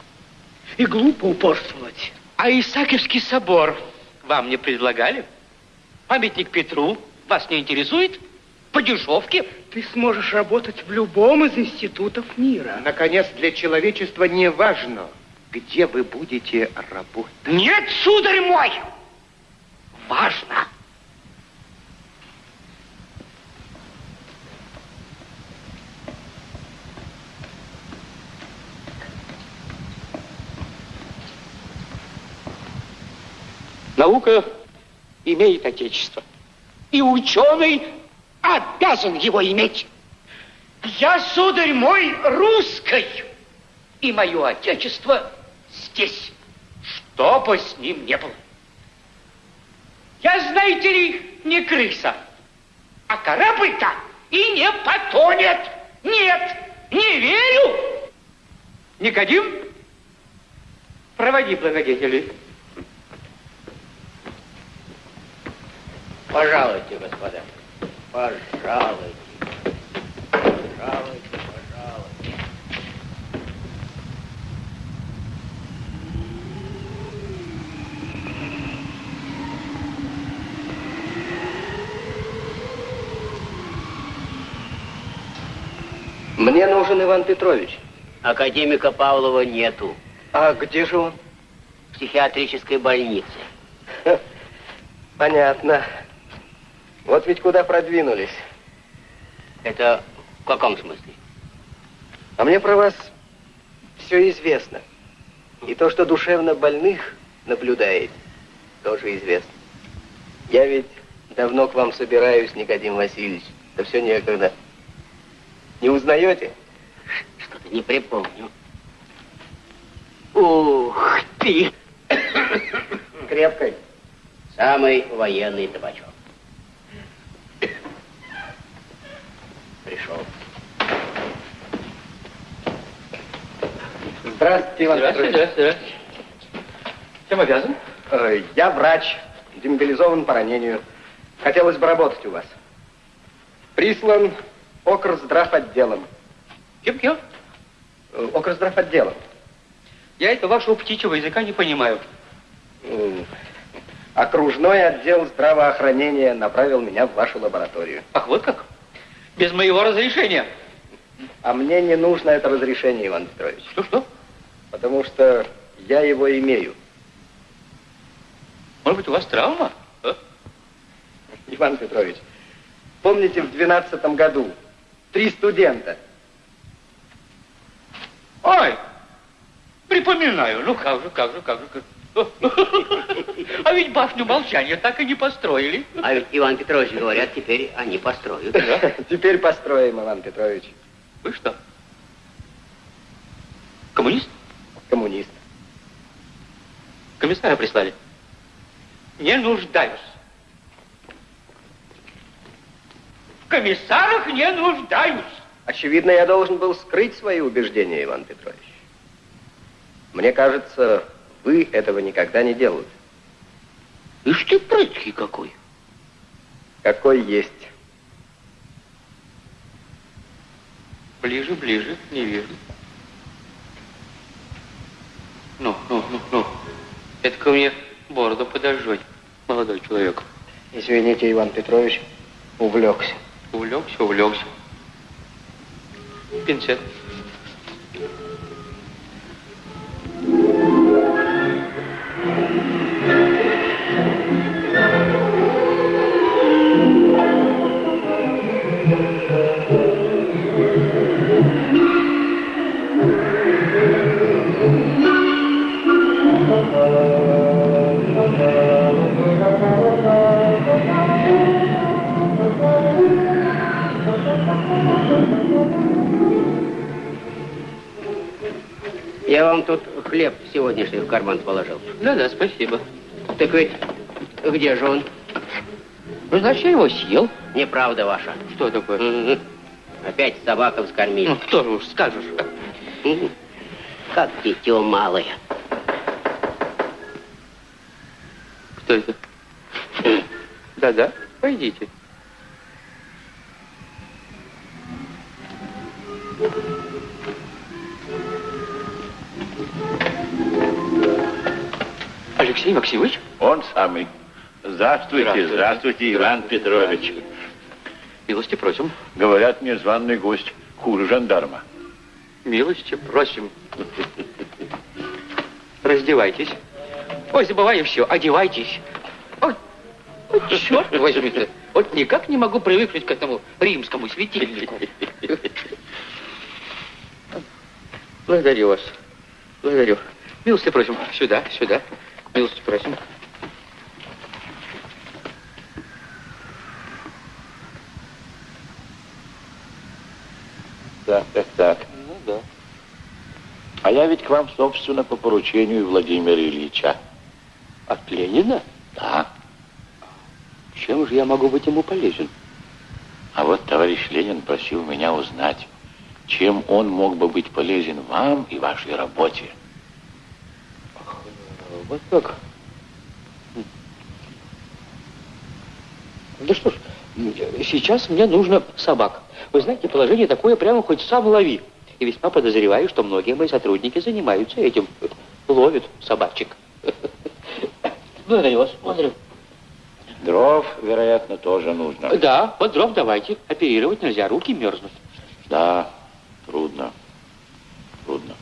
И глупо упорствовать. А Исаакиевский собор вам не предлагали? Памятник Петру вас не интересует? По дешевке? Ты сможешь работать в любом из институтов мира. Наконец, для человечества не важно, где вы будете работать. Нет, сударь мой! Важно! Наука имеет отечество. И ученый обязан его иметь. Я, сударь мой, русской, и мое отечество здесь, что бы с ним не было. Я, знаете ли, не крыса, а корабль-то и не потонет. Нет, не верю. Никодим, проводи благодетелей. Пожалуйте, господа. Пожалуйте. Пожалуйте, пожалуйте. Мне нужен Иван Петрович. Академика Павлова нету. А где же он? В психиатрической больнице. Понятно. Вот ведь куда продвинулись. Это в каком смысле? А мне про вас все известно. И то, что душевно больных наблюдает, тоже известно. Я ведь давно к вам собираюсь, Никодим Васильевич. Да все некогда. Не узнаете? Что-то не припомню. Ух ты! Крепкой. Самый военный табачок. Пришел. Здравствуйте, Иван Здравствуйте, Петрович. здравствуйте. Чем обязан? Э, Я врач, демобилизован по ранению. Хотелось бы работать у вас. Прислан окрздравотделом. Кем-кем? Э, Окрздравотделом. Я это вашего птичьего языка не понимаю. Окружной отдел здравоохранения направил меня в вашу лабораторию. Ах, вот как? Без моего разрешения. А мне не нужно это разрешение, Иван Петрович. Что-что? Потому что я его имею. Может быть, у вас травма? А? Иван Петрович, помните в двенадцатом году три студента? Ой, припоминаю. Ну, как же, как же, как же. как- А ведь башню молчания так и не построили. А ведь Иван Петрович говорят, теперь они построят. Теперь построим, Иван Петрович. Вы что? Коммунист? Коммунист. Комиссара прислали? Не нуждаюсь. В комиссарах не нуждаюсь. Очевидно, я должен был скрыть свои убеждения, Иван Петрович. Мне кажется, вы этого никогда не делали. Ишь ты прыткий какой. Какой есть. Ближе, ближе, не вижу. Ну, ну, ну, ну. Это ко мне Бороду подожжать, молодой человек. Извините, Иван Петрович, увлекся. Увлекся, увлекся. Пинцет. Я вам тут хлеб сегодняшний в карман положил. Да-да, спасибо. Так ведь где же он? Ну, значит, я его съел. Неправда ваша. Что такое? Опять собакам скормили. Ну, кто же уж скажешь. Как дитё малое. Кто это? Да-да, пойдите. Алексей Максимович? Он самый. Здравствуйте, Здравствуйте. здравствуйте, Иван Петрович. Милости просим. Говорят, незваный гость хуже жандарма. Милости просим. Раздевайтесь. Ой, забываем все, одевайтесь. Ой, ой, черт возьми. Вот никак не могу привыкнуть к этому римскому светильнику. Благодарю вас. Благодарю. Милости просим. Сюда, сюда. Милости просим. Так, так, так. Ну да. А я ведь к вам, собственно, по поручению Владимира Ильича. От Ленина? Да. Чем же я могу быть ему полезен? А вот товарищ Ленин просил меня узнать, чем он мог бы быть полезен вам и вашей работе. Вот так. Да что ж, сейчас мне нужно собак. Вы знаете, положение такое, прямо хоть сам лови. И весьма подозреваю, что многие мои сотрудники занимаются этим. Ловят собачек. Благодарю вас. Благодарю. Дров, вероятно, тоже нужно. Да, вот дров давайте. Оперировать нельзя, руки мерзнут. Да, трудно. Трудно.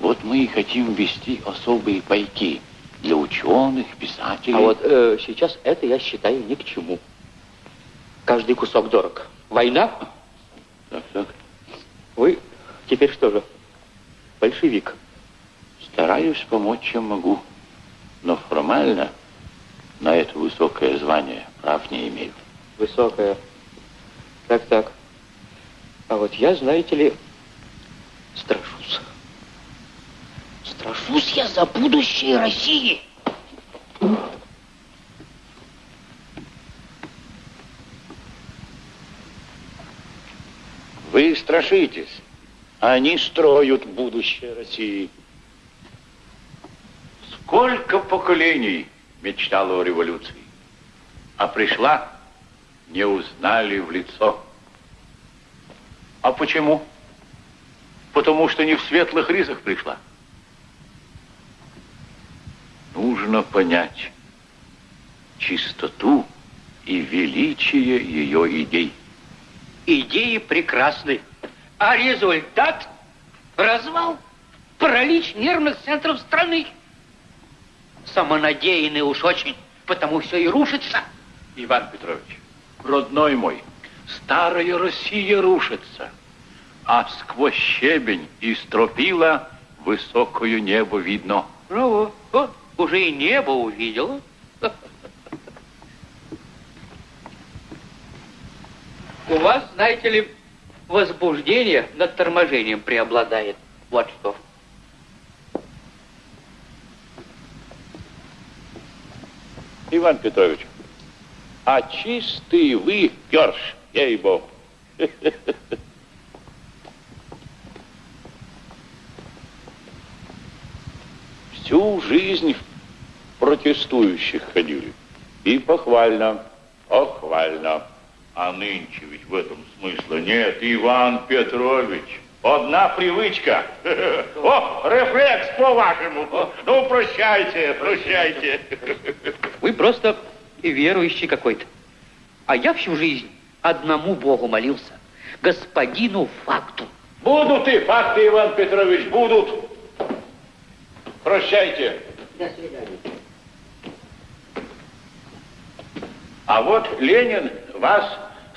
Вот мы и хотим ввести особые пайки для ученых, писателей. А вот э, сейчас это я считаю ни к чему. Каждый кусок дорог. Война? Так, так. Вы теперь что же? Большевик. Стараюсь помочь, чем могу. Но формально на это высокое звание прав не имею. Высокая. Так, так. А вот я, знаете ли, страшусь. Страшусь я за будущее России. Вы страшитесь. Они строят будущее России. Сколько поколений мечтало о революции, а пришла, не узнали в лицо. А почему? Потому что не в светлых ризах пришла. Нужно понять чистоту и величие ее идей. Идеи прекрасны. А результат – развал, паралич нервных центров страны. Самонадеянный уж очень, потому все и рушится. Иван Петрович, родной мой, старая Россия рушится, а сквозь щебень и стропила высокое небо видно. Ну вот, вот, уже и небо увидела. У вас, знаете ли, возбуждение над торможением преобладает. Вот что. Иван Петрович, а чистый вы перш, ей-богу. Всю жизнь в протестующих ходили. И похвально, похвально. А нынче ведь в этом смысла нет, Иван Петрович. Одна привычка. О, рефлекс по-вашему. Ну, прощайте, прощайте. Вы просто верующий какой-то. А я всю жизнь одному Богу молился. Господину факту. Будут и факты, Иван Петрович, будут. Прощайте. До свидания. А вот Ленин вас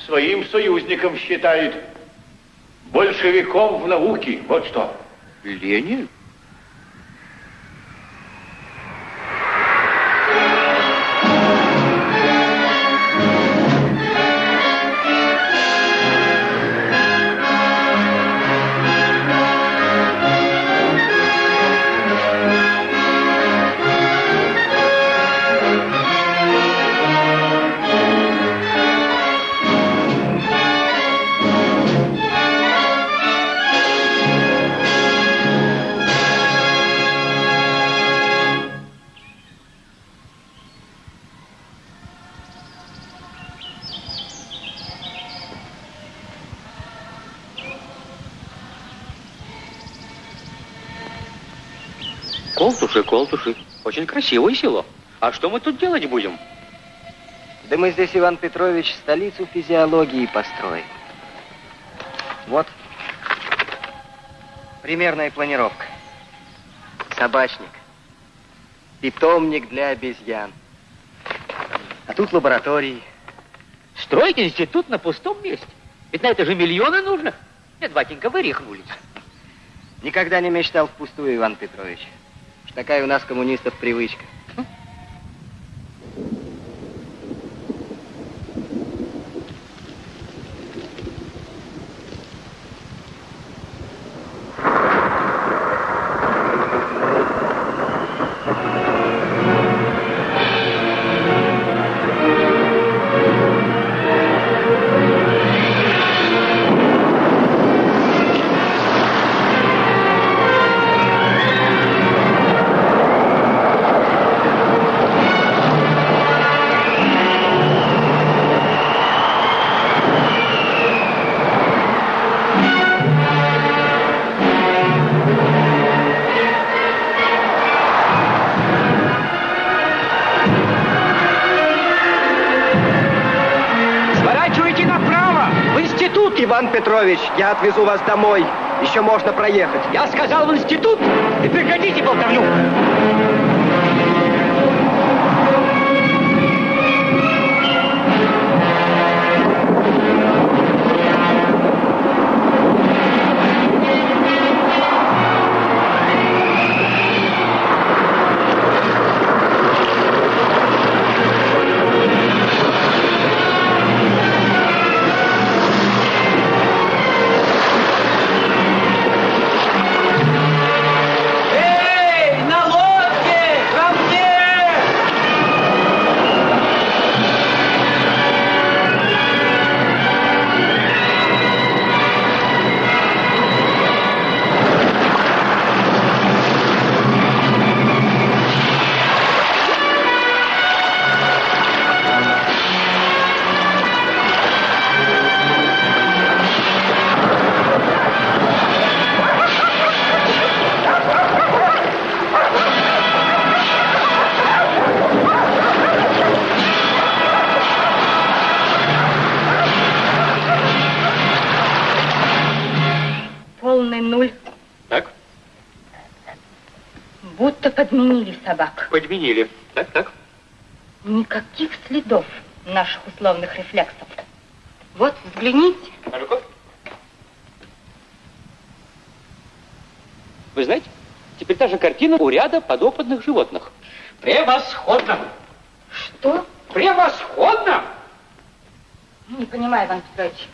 своим союзником считает. Большевиком в науке. Вот что. Ленин? Колтуши. Очень красивое село. А что мы тут делать будем? Да мы здесь, Иван Петрович, столицу физиологии построим. Вот. Примерная планировка. Собачник. Питомник для обезьян. А тут лаборатории. Строить институт на пустом месте. Ведь на это же миллионы нужно. Нет, батенька, вы рехнулись. Никогда не мечтал впустую, Иван Петрович. Такая у нас коммунистов привычка. Петрович, я отвезу вас домой. Еще можно проехать. Я сказал в институт, и прекратите болтовню. Подменили собак. подменили. Так, так. Никаких следов наших условных рефлексов. Вот, взгляните. А ну-ка. Вы знаете, теперь та же картина у ряда подопытных животных. Превосходно! Что? Превосходно! Не понимаю, Иван Петрович.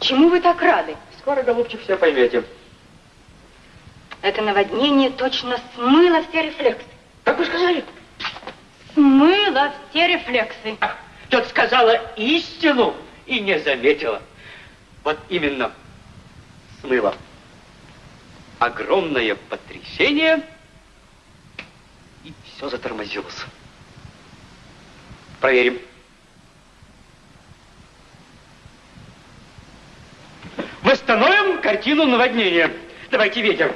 Чему вы так рады? Скоро, голубчик, все поймете. Это наводнение точно смыло все рефлексы. Как вы сказали? Смыло все рефлексы. Тот сказала истину и не заметила. Вот именно смыло. Огромное потрясение, и все затормозилось. Проверим. Восстановим картину наводнения. Давайте ветер.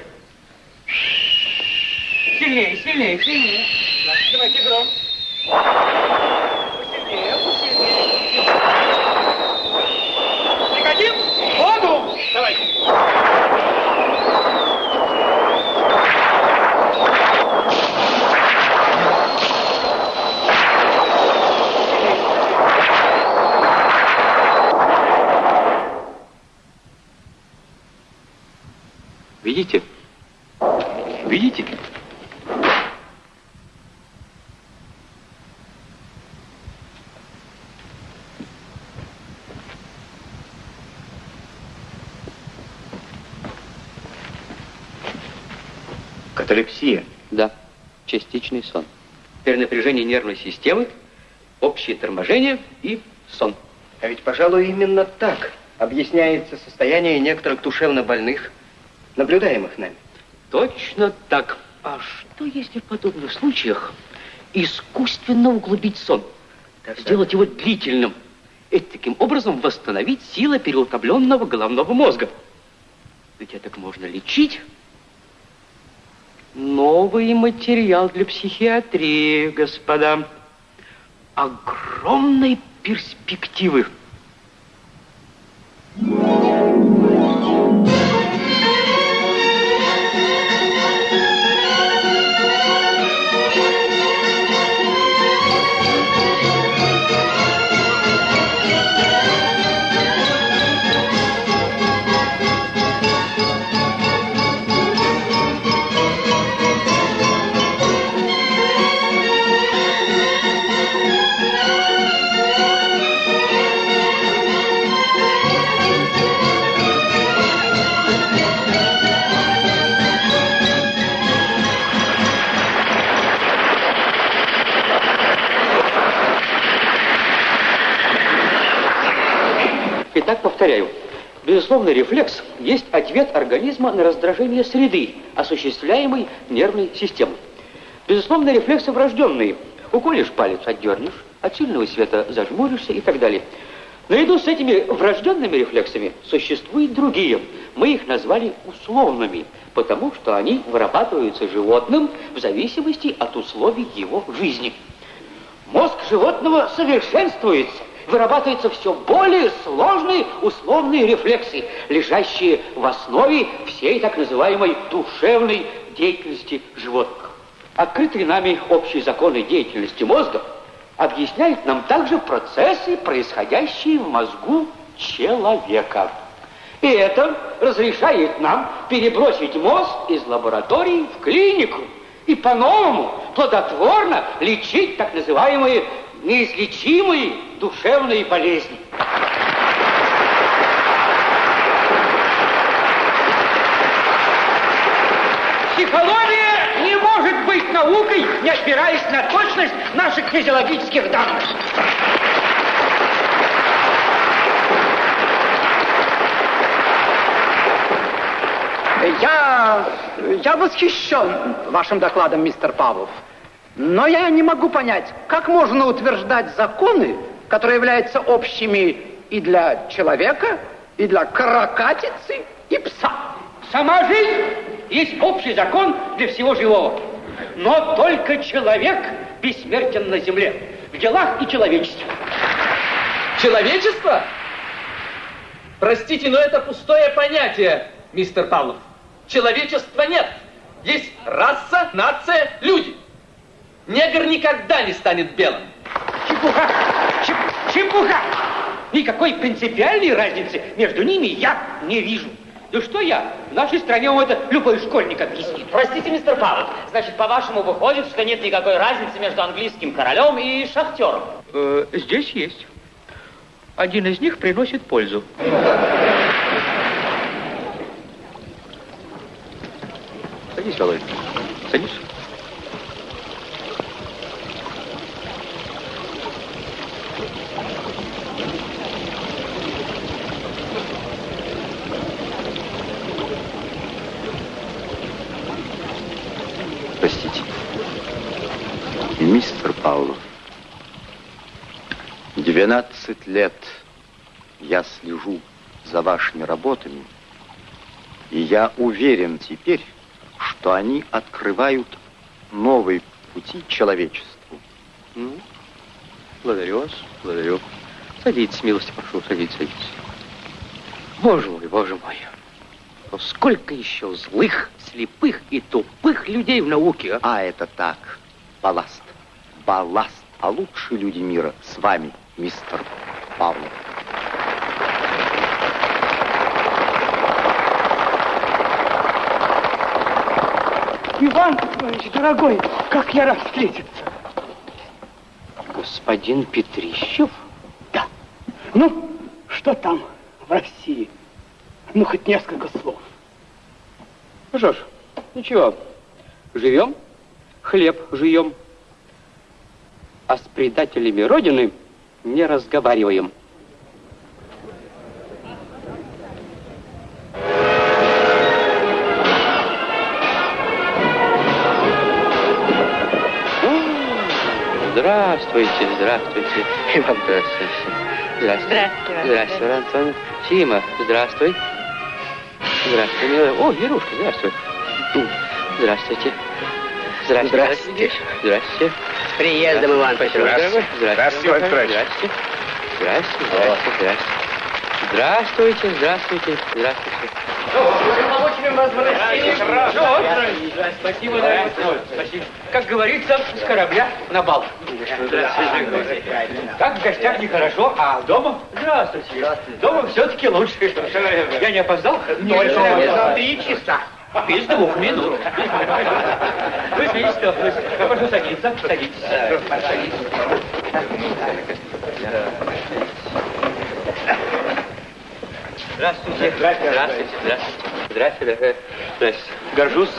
Сильнее, сильнее, сильнее. Давайте гром. Посильнее, посильнее. Прекратим? Воду! Давайте. Видите? Видите? Каталепсия. Да, частичный сон. Перенапряжение нервной системы, общее торможение и сон. А ведь, пожалуй, именно так объясняется состояние некоторых душевно больных, наблюдаемых нами. Точно так. А что если в подобных случаях искусственно углубить сон? Сделать его длительным и таким образом восстановить силы переутомленного головного мозга? Ведь это можно лечить. Новый материал для психиатрии, господа. Огромной перспективы. Итак, Безусловно, рефлекс есть ответ организма на раздражение среды, осуществляемой нервной системой. Безусловно, рефлексы врожденные. Уколешь палец, отдернешь, от сильного света зажмуришься и так далее. Наряду с этими врожденными рефлексами существуют другие. Мы их назвали условными, потому что они вырабатываются животным в зависимости от условий его жизни. Мозг животного совершенствуется, вырабатываются все более сложные условные рефлексы, лежащие в основе всей так называемой душевной деятельности животных. Открытые нами общие законы деятельности мозга объясняют нам также процессы, происходящие в мозгу человека. И это разрешает нам перебросить мозг из лаборатории в клинику и по-новому, плодотворно лечить так называемые неизлечимые душевные болезни. Психология не может быть наукой, не опираясь на точность наших физиологических данных. Я, я восхищен вашим докладом, мистер Павлов. Но я не могу понять, как можно утверждать законы, которые являются общими и для человека, и для каракатицы, и пса. Сама жизнь есть общий закон для всего живого. Но только человек бессмертен на земле, в делах и человечестве. Человечество? Простите, но это пустое понятие, мистер Павлов. Человечества нет. Есть раса, нация, люди. Негр никогда не станет белым. Чепуха! Чеп, чепуха! Никакой принципиальной разницы между ними я не вижу. Да что я? В нашей стране вам это любой школьник объяснит. Простите, мистер Павлов, значит, по-вашему выходит, что нет никакой разницы между английским королем и шахтером? Э, здесь есть. Один из них приносит пользу. Садись, Володя. Садись. Простите. Павлов, 12 лет я слежу за вашими работами И я уверен теперь, что они открывают новые пути человечеству. Ну, благодарю вас, благодарю. Садитесь, милости прошу, садитесь, садитесь. Боже мой, боже мой. Но сколько еще злых, слепых и тупых людей в науке, а? А это так, балласт, балласт. А лучшие люди мира с вами, мистер Павлов. Иван Петрович, дорогой, как я рад встретиться. Господин Петрищев? Да. Ну, что там в России? Ну, хоть несколько слов. Ну что ж, ничего. Живем, хлеб жуем. А с предателями Родины не разговариваем. Здравствуйте, здравствуйте. Иван, здравствуйте. Здравствуйте. Здравствуйте, Здравствуй, Иван Антонович. Сима, здравствуй. Здравствуй, милая. О, Верушка, здравствуй. Здравствуйте. Здравствуйте. Здравствуйте. Здравствуйте. С приездом, Иван Петрович. Здравствуйте, Иван Петрович. Здравствуйте. Здравствуйте, здравствуйте, здравствуйте. Здравствуйте, здравствуйте, здравствуйте. Спасибо. Спасибо. Как говорится, с корабля на бал. Как в гостях нехорошо, а дома? Здравствуйте. Дома все-таки лучше. Я не опоздал? Только три часа. Без двух минут. Вы видите, что? Прошу садиться. Садитесь. Здравствуйте. Здравствуйте. Здравствуйте. Здравствуйте. дорогая. Здравствуйте. Горжусь.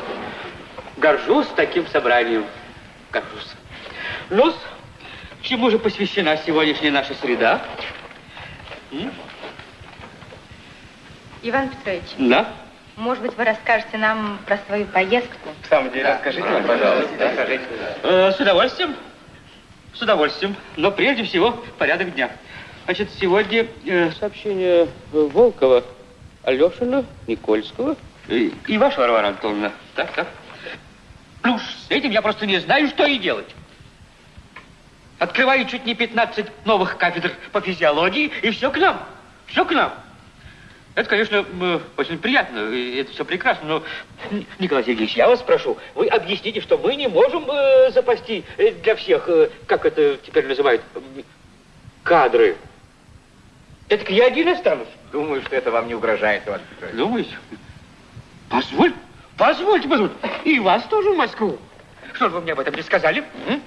Горжусь таким собранием. Горжусь. ну чему же посвящена сегодняшняя наша среда? М? Иван Петрович, Да? Может быть, вы расскажете нам про свою поездку? В самом деле, расскажите нам, пожалуйста. Расскажите. Э, с удовольствием. С удовольствием. Но прежде всего порядок дня. Значит, сегодня э, сообщение Волкова, Алешина, Никольского и, и ваш, Варвара Антоновна. Так, так. Уж с этим я просто не знаю, что и делать. Открываю чуть не 15 новых кафедр по физиологии, и все к нам. Все к нам. Это, конечно, м, очень приятно, и это все прекрасно, но, Николай Сергеевич, я вас прошу, вы объясните, что мы не можем э, запасти э, для всех, э, как это теперь называют, кадры. Это я один останусь. Думаю, что это вам не угрожает, Иван Петрович. Думаете? Позволь, позвольте, позвольте. И вас тоже в Москву. Что же вы мне об этом не сказали? м?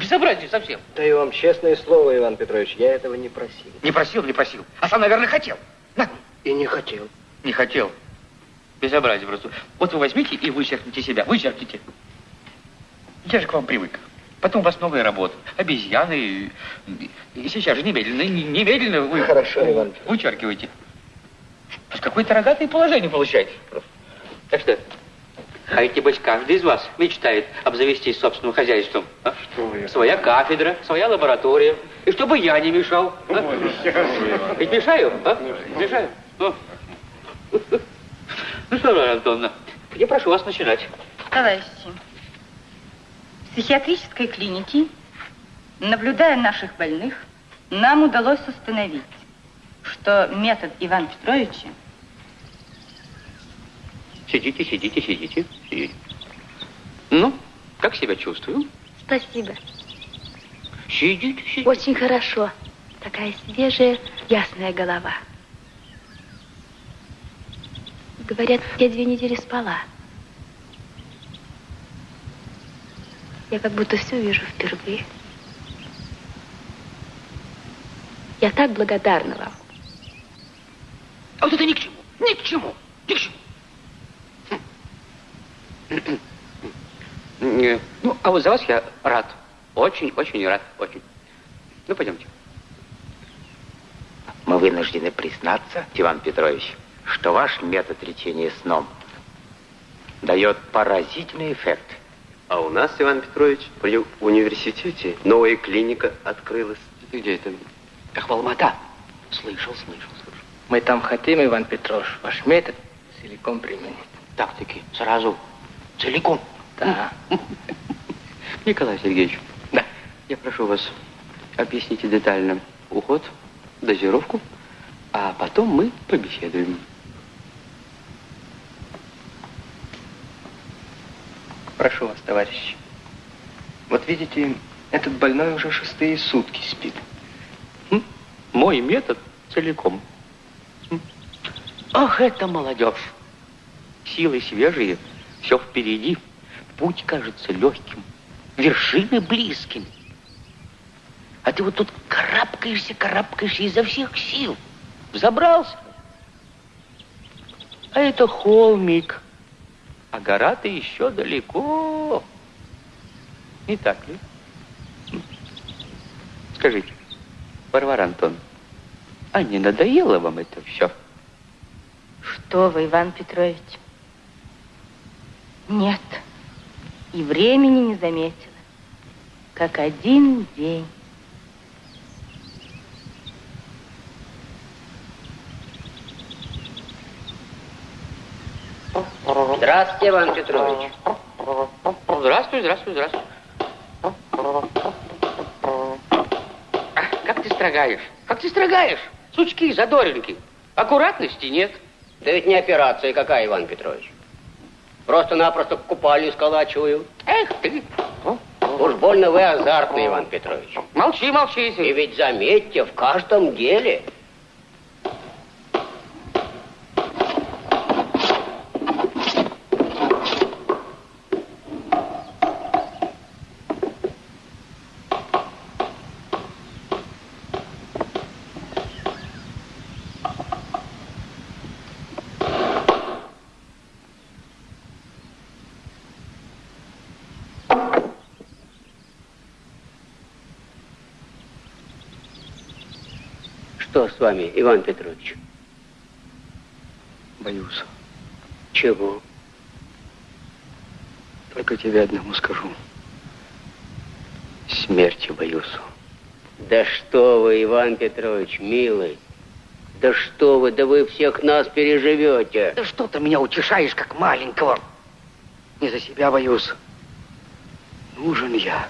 Безобразие совсем. Даю вам честное слово, Иван Петрович, я этого не просил. Не просил, не просил. А сам, наверное, хотел. На. И не хотел. Не хотел. Безобразие просто. Вот вы возьмите и вычеркните себя. Вычеркните. Я же к вам привык. Потом у вас новая работа. Обезьяны. И, сейчас же немедленно, не- немедленно вы... Хорошо, Иван. Вычеркивайте. Какое-то рогатое положение получаете. Так что, а ведь, небось, каждый из вас мечтает обзавестись собственным хозяйством. а? Своя кафедра, своя лаборатория. И чтобы я не мешал. а? Ведь мешаю, а? Мешаю. Ну, ну что, Варвара Антоновна, я прошу вас начинать. Товарищи, в психиатрической клинике, наблюдая наших больных, нам удалось установить, что метод Ивана Петровича Сидите, сидите, сидите, сидите. Ну, как себя чувствую? Спасибо. Сидите, сидите. Очень хорошо. Такая свежая, ясная голова. Говорят, я две недели спала. Я как будто все вижу впервые. Я так благодарна вам. А вот это ни к чему, ни к чему, ни к чему. Ну, а вот за вас я рад. Очень, очень рад, очень. Ну, пойдемте. Мы вынуждены признаться, Иван Петрович, что ваш метод лечения сном дает поразительный эффект. А у нас, Иван Петрович, при университете новая клиника открылась. Где это? Ах, Алмата. Слышал, слышал, слышал. Мы там хотим, Иван Петрович, ваш метод целиком применить. Так-таки, сразу, целиком. Да. Николай Сергеевич. Да. Я прошу вас, объясните детально уход, дозировку, а потом мы побеседуем. Прошу вас, товарищи. Вот видите, этот больной уже шестые сутки спит. Мой метод целиком. Ах, это молодежь. Силы свежие, все впереди. Путь кажется легким, вершины близким. А ты вот тут карабкаешься, карабкаешься изо всех сил. Забрался. А это холмик. А гора-то еще далеко. Не так ли? Скажите, Варвара Антон, а не надоело вам это все? Что вы, Иван Петрович? Нет. И времени не заметила. Как один день. Здравствуйте, Иван Петрович. Здравствуй, здравствуй, здравствуй. А, Как ты строгаешь? Как ты строгаешь? Сучки, задоринки. Аккуратности нет. Да ведь не операция какая, Иван Петрович. Просто-напросто купальню сколачиваю. Эх ты. Уж больно вы азартный, Иван Петрович. Молчи, молчи. И ведь заметьте, в каждом деле Что с вами, Иван Петрович? Боюсь. Чего? Только тебе одному скажу. Смерти боюсь. Да что вы, Иван Петрович, милый. Да что вы, да вы всех нас переживете. Да что ты меня утешаешь, как маленького? Не за себя боюсь. Нужен я.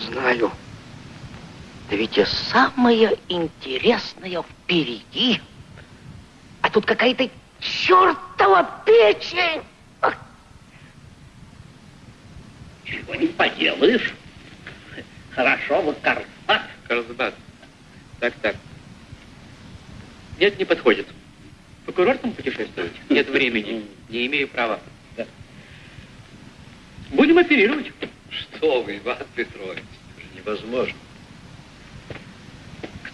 Знаю. Да ведь и самое интересное впереди. А тут какая-то чертова печень. Ах, Чего не поделаешь. Хорошо, вот Карпат. Карлсбад. Так, так. Нет, не подходит. По курортам путешествовать? Нет времени. Не имею права. Будем оперировать. Что вы, Иван Петрович, это же невозможно.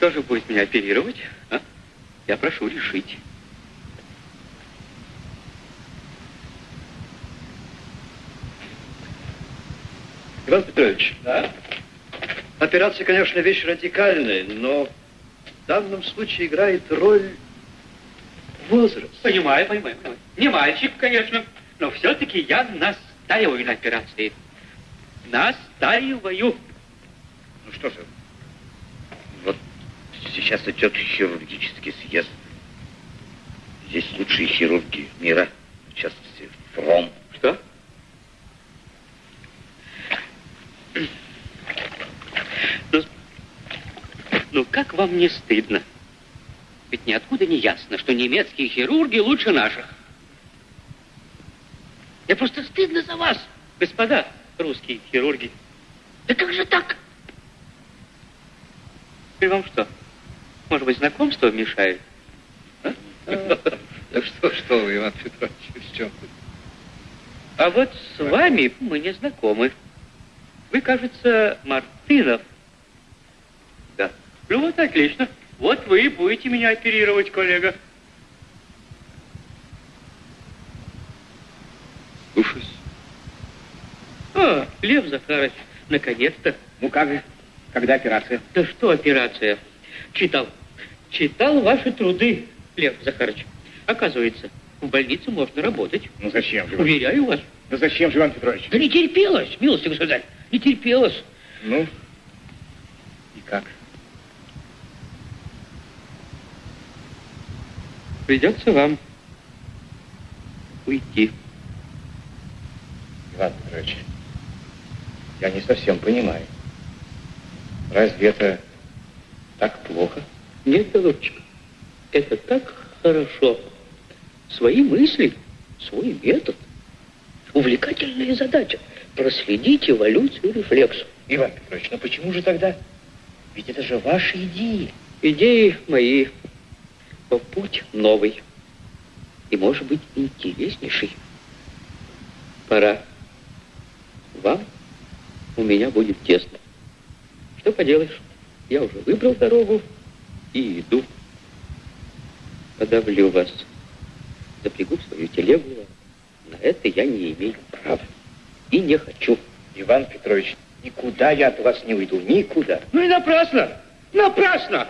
Кто же будет меня оперировать? а? Я прошу решить. Иван Петрович, да? операция, конечно, вещь радикальная, но в данном случае играет роль возраст. Понимаю, понимаю, понимаю. Не мальчик, конечно, но все-таки я настаиваю на операции. Настаиваю. Ну что же, сейчас идет хирургический съезд. Здесь лучшие хирурги мира, в частности, Фром. Что? Ну, ну, как вам не стыдно? Ведь ниоткуда не ясно, что немецкие хирурги лучше наших. Мне просто стыдно за вас, господа русские хирурги. Да как же так? И вам что? Может быть, знакомство мешает? А? Да что, что вы, Иван Петрович, в чем? А вот с вами мы не знакомы. Вы, кажется, Мартынов. Да. Ну вот, отлично. Вот вы и будете меня оперировать, коллега. Слушаюсь. А, Лев Захарович, наконец-то. Ну как же? Когда операция? Да что операция? Читал. Читал ваши труды, Лев Захарович. Оказывается, в больнице можно работать. Ну зачем же? Уверяю вас. Ну зачем же, Иван Петрович? Да не терпелось, милости государь, не терпелось. Ну, и как? Придется вам уйти. Иван Петрович, я не совсем понимаю. Разве это так плохо? Нет, голубчик, это так хорошо. Свои мысли, свой метод. Увлекательная задача – проследить эволюцию рефлексов. Иван Петрович, ну почему же тогда? Ведь это же ваши идеи. Идеи мои, но путь новый. И, может быть, интереснейший. Пора. Вам у меня будет тесно. Что поделаешь? Я уже выбрал дорогу и иду. Подавлю вас. Запрягу в свою телегу. На это я не имею права. И не хочу. Иван Петрович, никуда я от вас не уйду. Никуда. Ну и напрасно. Напрасно.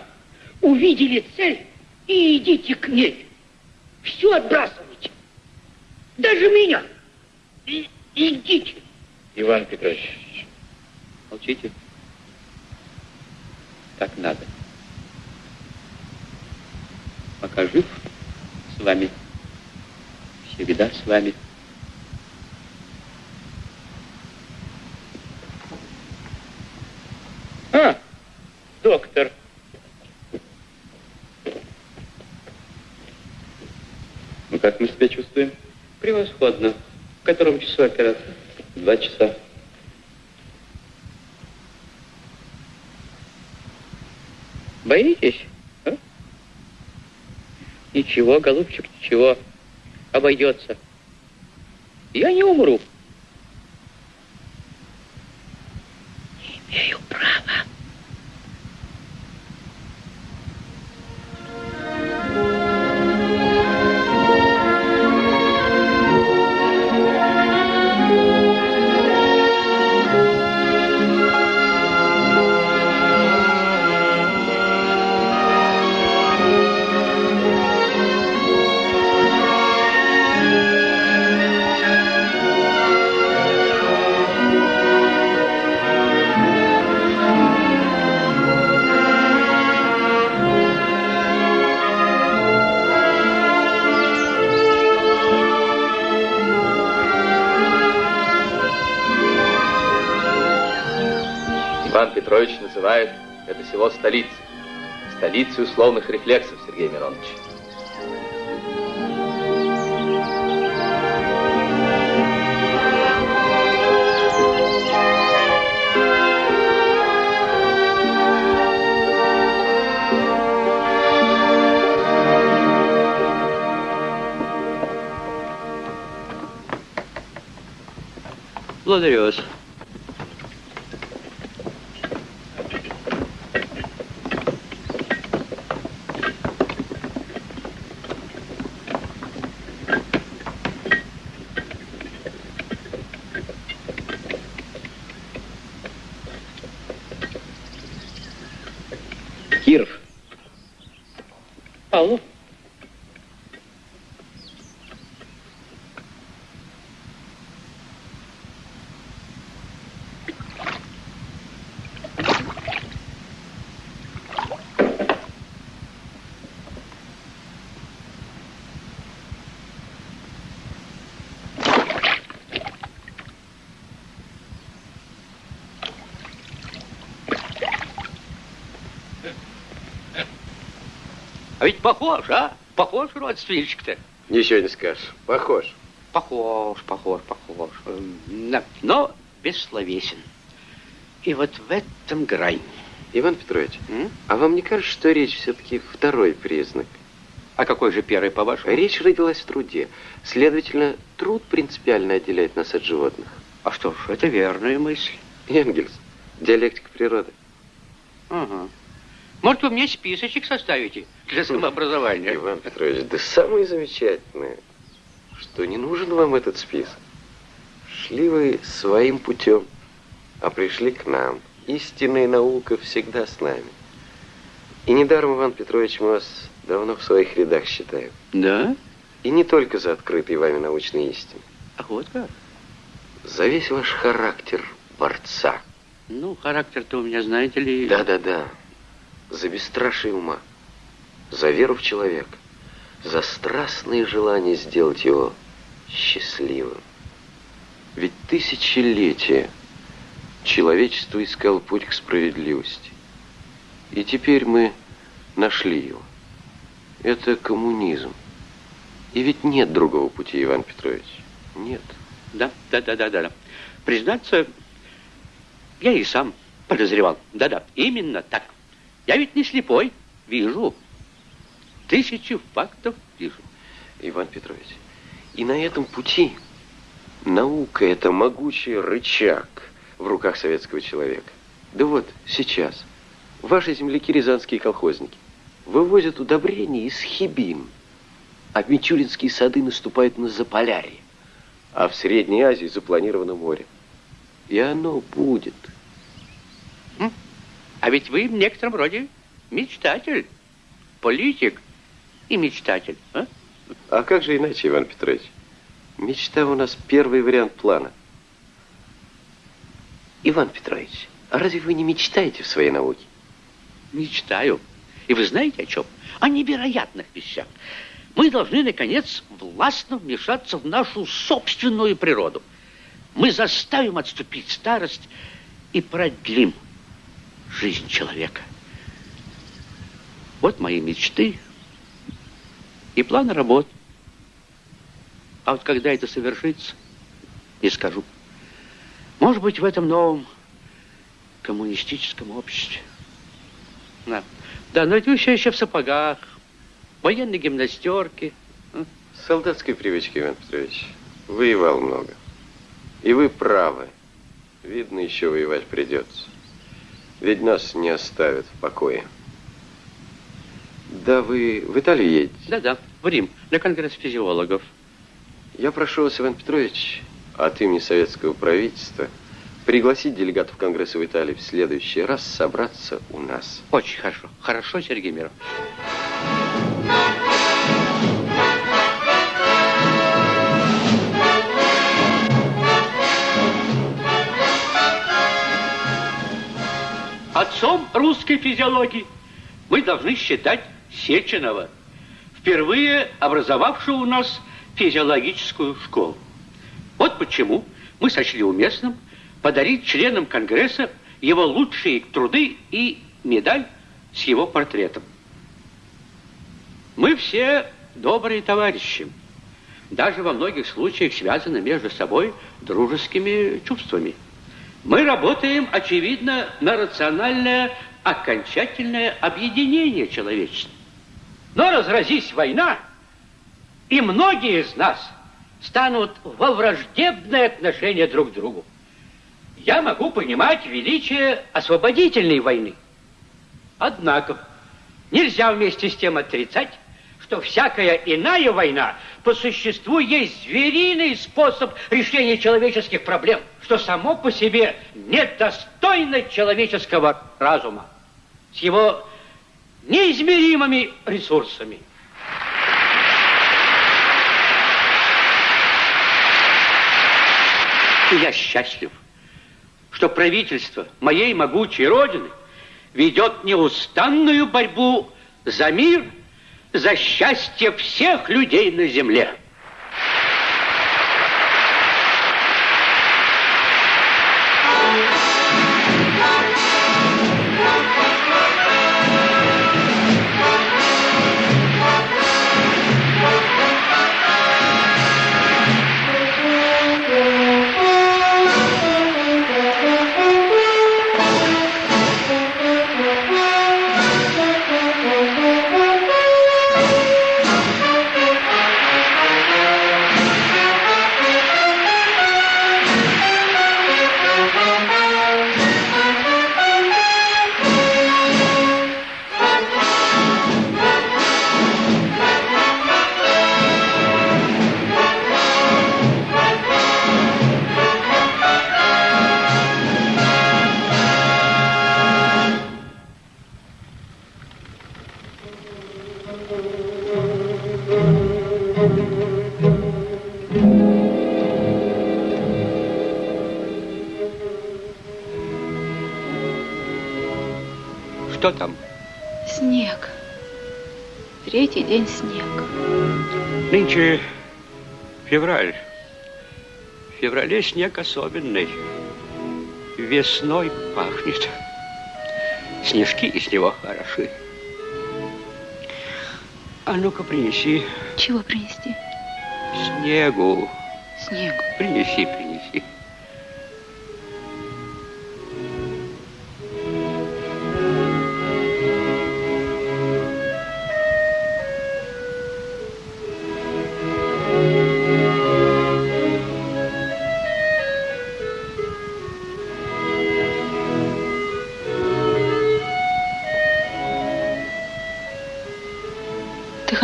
Увидели цель и идите к ней. Все отбрасывайте. Даже меня. И, идите. Иван Петрович. Молчите. Так надо. Пока жив с вами. Всегда с вами. А, доктор. Ну, как мы себя чувствуем? Превосходно. В котором часу операция? Два часа. Боитесь? Ничего, голубчик, ничего. Обойдется. Я не умру. Имею право. Петрович называет это село столицей. Столицей условных рефлексов, Сергей Миронович. Благодарю вас. А ведь похож, а? Похож родственничек-то. Ничего не скажешь. Похож. Похож, похож, похож. Но бессловесен. И вот в этом грань. Иван Петрович, а вам не кажется, что речь все-таки второй признак? А какой же первый, по-вашему? Речь родилась в труде. Следовательно, труд принципиально отделяет нас от животных. А что ж, это верная мысль. Энгельс, диалектика природы. Ага. Может, вы мне списочек составите для самообразования? Иван Петрович, да самое замечательное, что не нужен вам этот список. Шли вы своим путем, а пришли к нам. Истинная наука всегда с нами. И недаром, Иван Петрович, мы вас давно в своих рядах считаем. Да? И не только за открытые вами научные истины. А вот как? За весь ваш характер борца. Ну, характер-то у меня, знаете ли... Да-да-да. За бесстрашие ума. За веру в человека. За страстное желание сделать его счастливым. Ведь тысячелетия человечество искало путь к справедливости. И теперь мы нашли его. Это коммунизм. И ведь нет другого пути, Иван Петрович. Нет. Да, да, да, да, да. Признаться, я и сам подозревал. Да-да, именно так. Я ведь не слепой, вижу. Тысячи фактов вижу. Иван Петрович, и на этом пути наука – это могучий рычаг в руках советского человека. Да вот, сейчас ваши земляки, рязанские колхозники, вывозят удобрения из Хибин, а Мичуринские сады наступают на Заполярье, а в Средней Азии запланировано море. И оно будет. А ведь вы в некотором роде мечтатель, политик и мечтатель. А, а как же иначе, Иван Петрович? Мечта у нас первый вариант плана. Иван Петрович, а разве вы не мечтаете в своей науке? Мечтаю. И вы знаете о чем? О невероятных вещах. Мы должны, наконец, властно вмешаться в нашу собственную природу. Мы заставим отступить старость и продлим жизнь человека. Вот мои мечты и планы работ. А вот когда это совершится, не скажу. Может быть, в этом новом коммунистическом обществе. Да, да но ведь вы все еще в сапогах, военной гимнастерке. Солдатской привычки, Иван Петрович. Воевал много. И вы правы. Видно, еще воевать придется. Ведь нас не оставят в покое. Да, вы в Италию едете? Да-да, в Рим, на конгресс физиологов. Я прошу вас, Иван Петрович, от имени советского правительства пригласить делегатов Конгресса в Италии в следующий раз собраться у нас. Очень хорошо. Хорошо, Сергей Миров. Отцом русской физиологии мы должны считать Сеченова, впервые образовавшего у нас физиологическую школу. Вот почему мы сочли уместным подарить членам Конгресса его лучшие труды и медаль с его портретом. Мы все добрые товарищи, даже во многих случаях связаны между собой дружескими чувствами. Мы работаем, очевидно, на рациональное окончательное объединение человечества. Но разразись война, и многие из нас станут во враждебное отношение друг к другу. Я могу понимать величие освободительной войны. Однако нельзя вместе с тем отрицать, что всякая иная война по существу есть звериный способ решения человеческих проблем, что само по себе недостойно человеческого разума с его неизмеримыми ресурсами. И я счастлив, что правительство моей могучей Родины ведет неустанную борьбу за мир – за счастье всех людей на земле. Февраль. В феврале снег особенный. Весной пахнет. Снежки из него хороши. А ну-ка принеси Чего принести? снегу. Снегу. Принеси, принеси.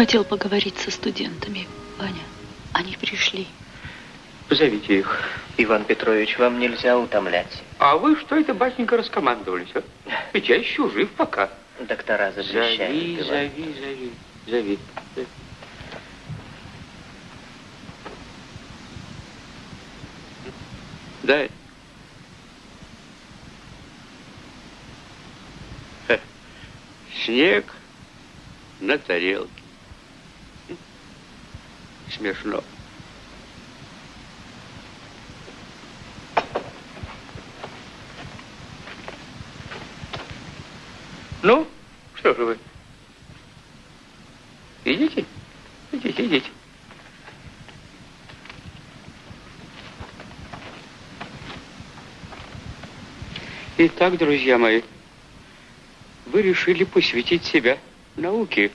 Хотел поговорить со студентами, Ваня. Они пришли. Позовите их. Иван Петрович, вам нельзя утомлять. А вы что это, батенька, раскомандовались, а? Ведь я еще жив пока. Доктора запрещают. Зови, Иван. зови, зови, зови. Дай. Ха. Снег на тарелке. Смешно. Ну, что же вы? Идите, идите, идите. Итак, друзья мои, вы решили посвятить себя науке.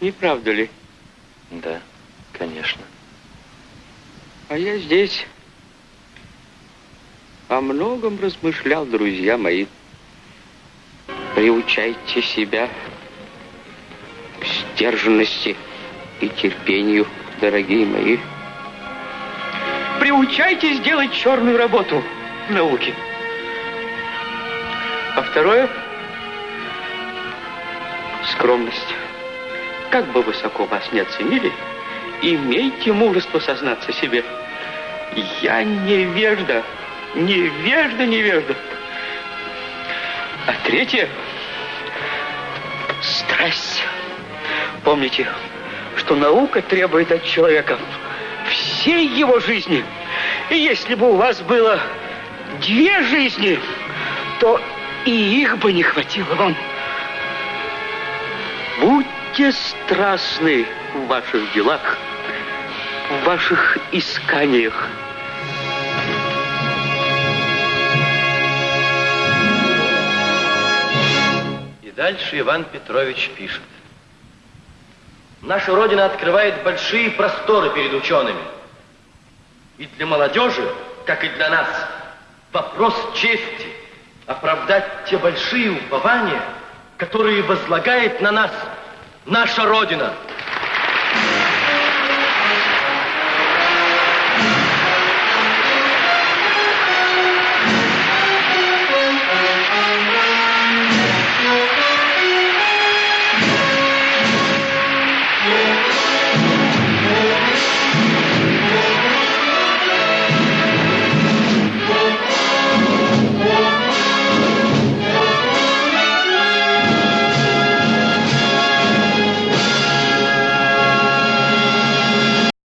Не правда ли? Да, конечно. А я здесь о многом размышлял, друзья мои. Приучайте себя к сдержанности и терпению, дорогие мои. Приучайтесь делать черную работу в науке. А второе — скромность. Как бы высоко вас не оценили, имейте мужество сознаться себе. Я невежда, невежда, невежда. А третье — страсть. Помните, что наука требует от человека всей его жизни. И если бы у вас было две жизни, то и их бы не хватило вам. Будьте страстны в ваших делах, в ваших исканиях. И дальше Иван Петрович пишет. Наша Родина открывает большие просторы перед учеными. И для молодежи, как и для нас, вопрос чести оправдать те большие упования, которые возлагает на нас наша Родина –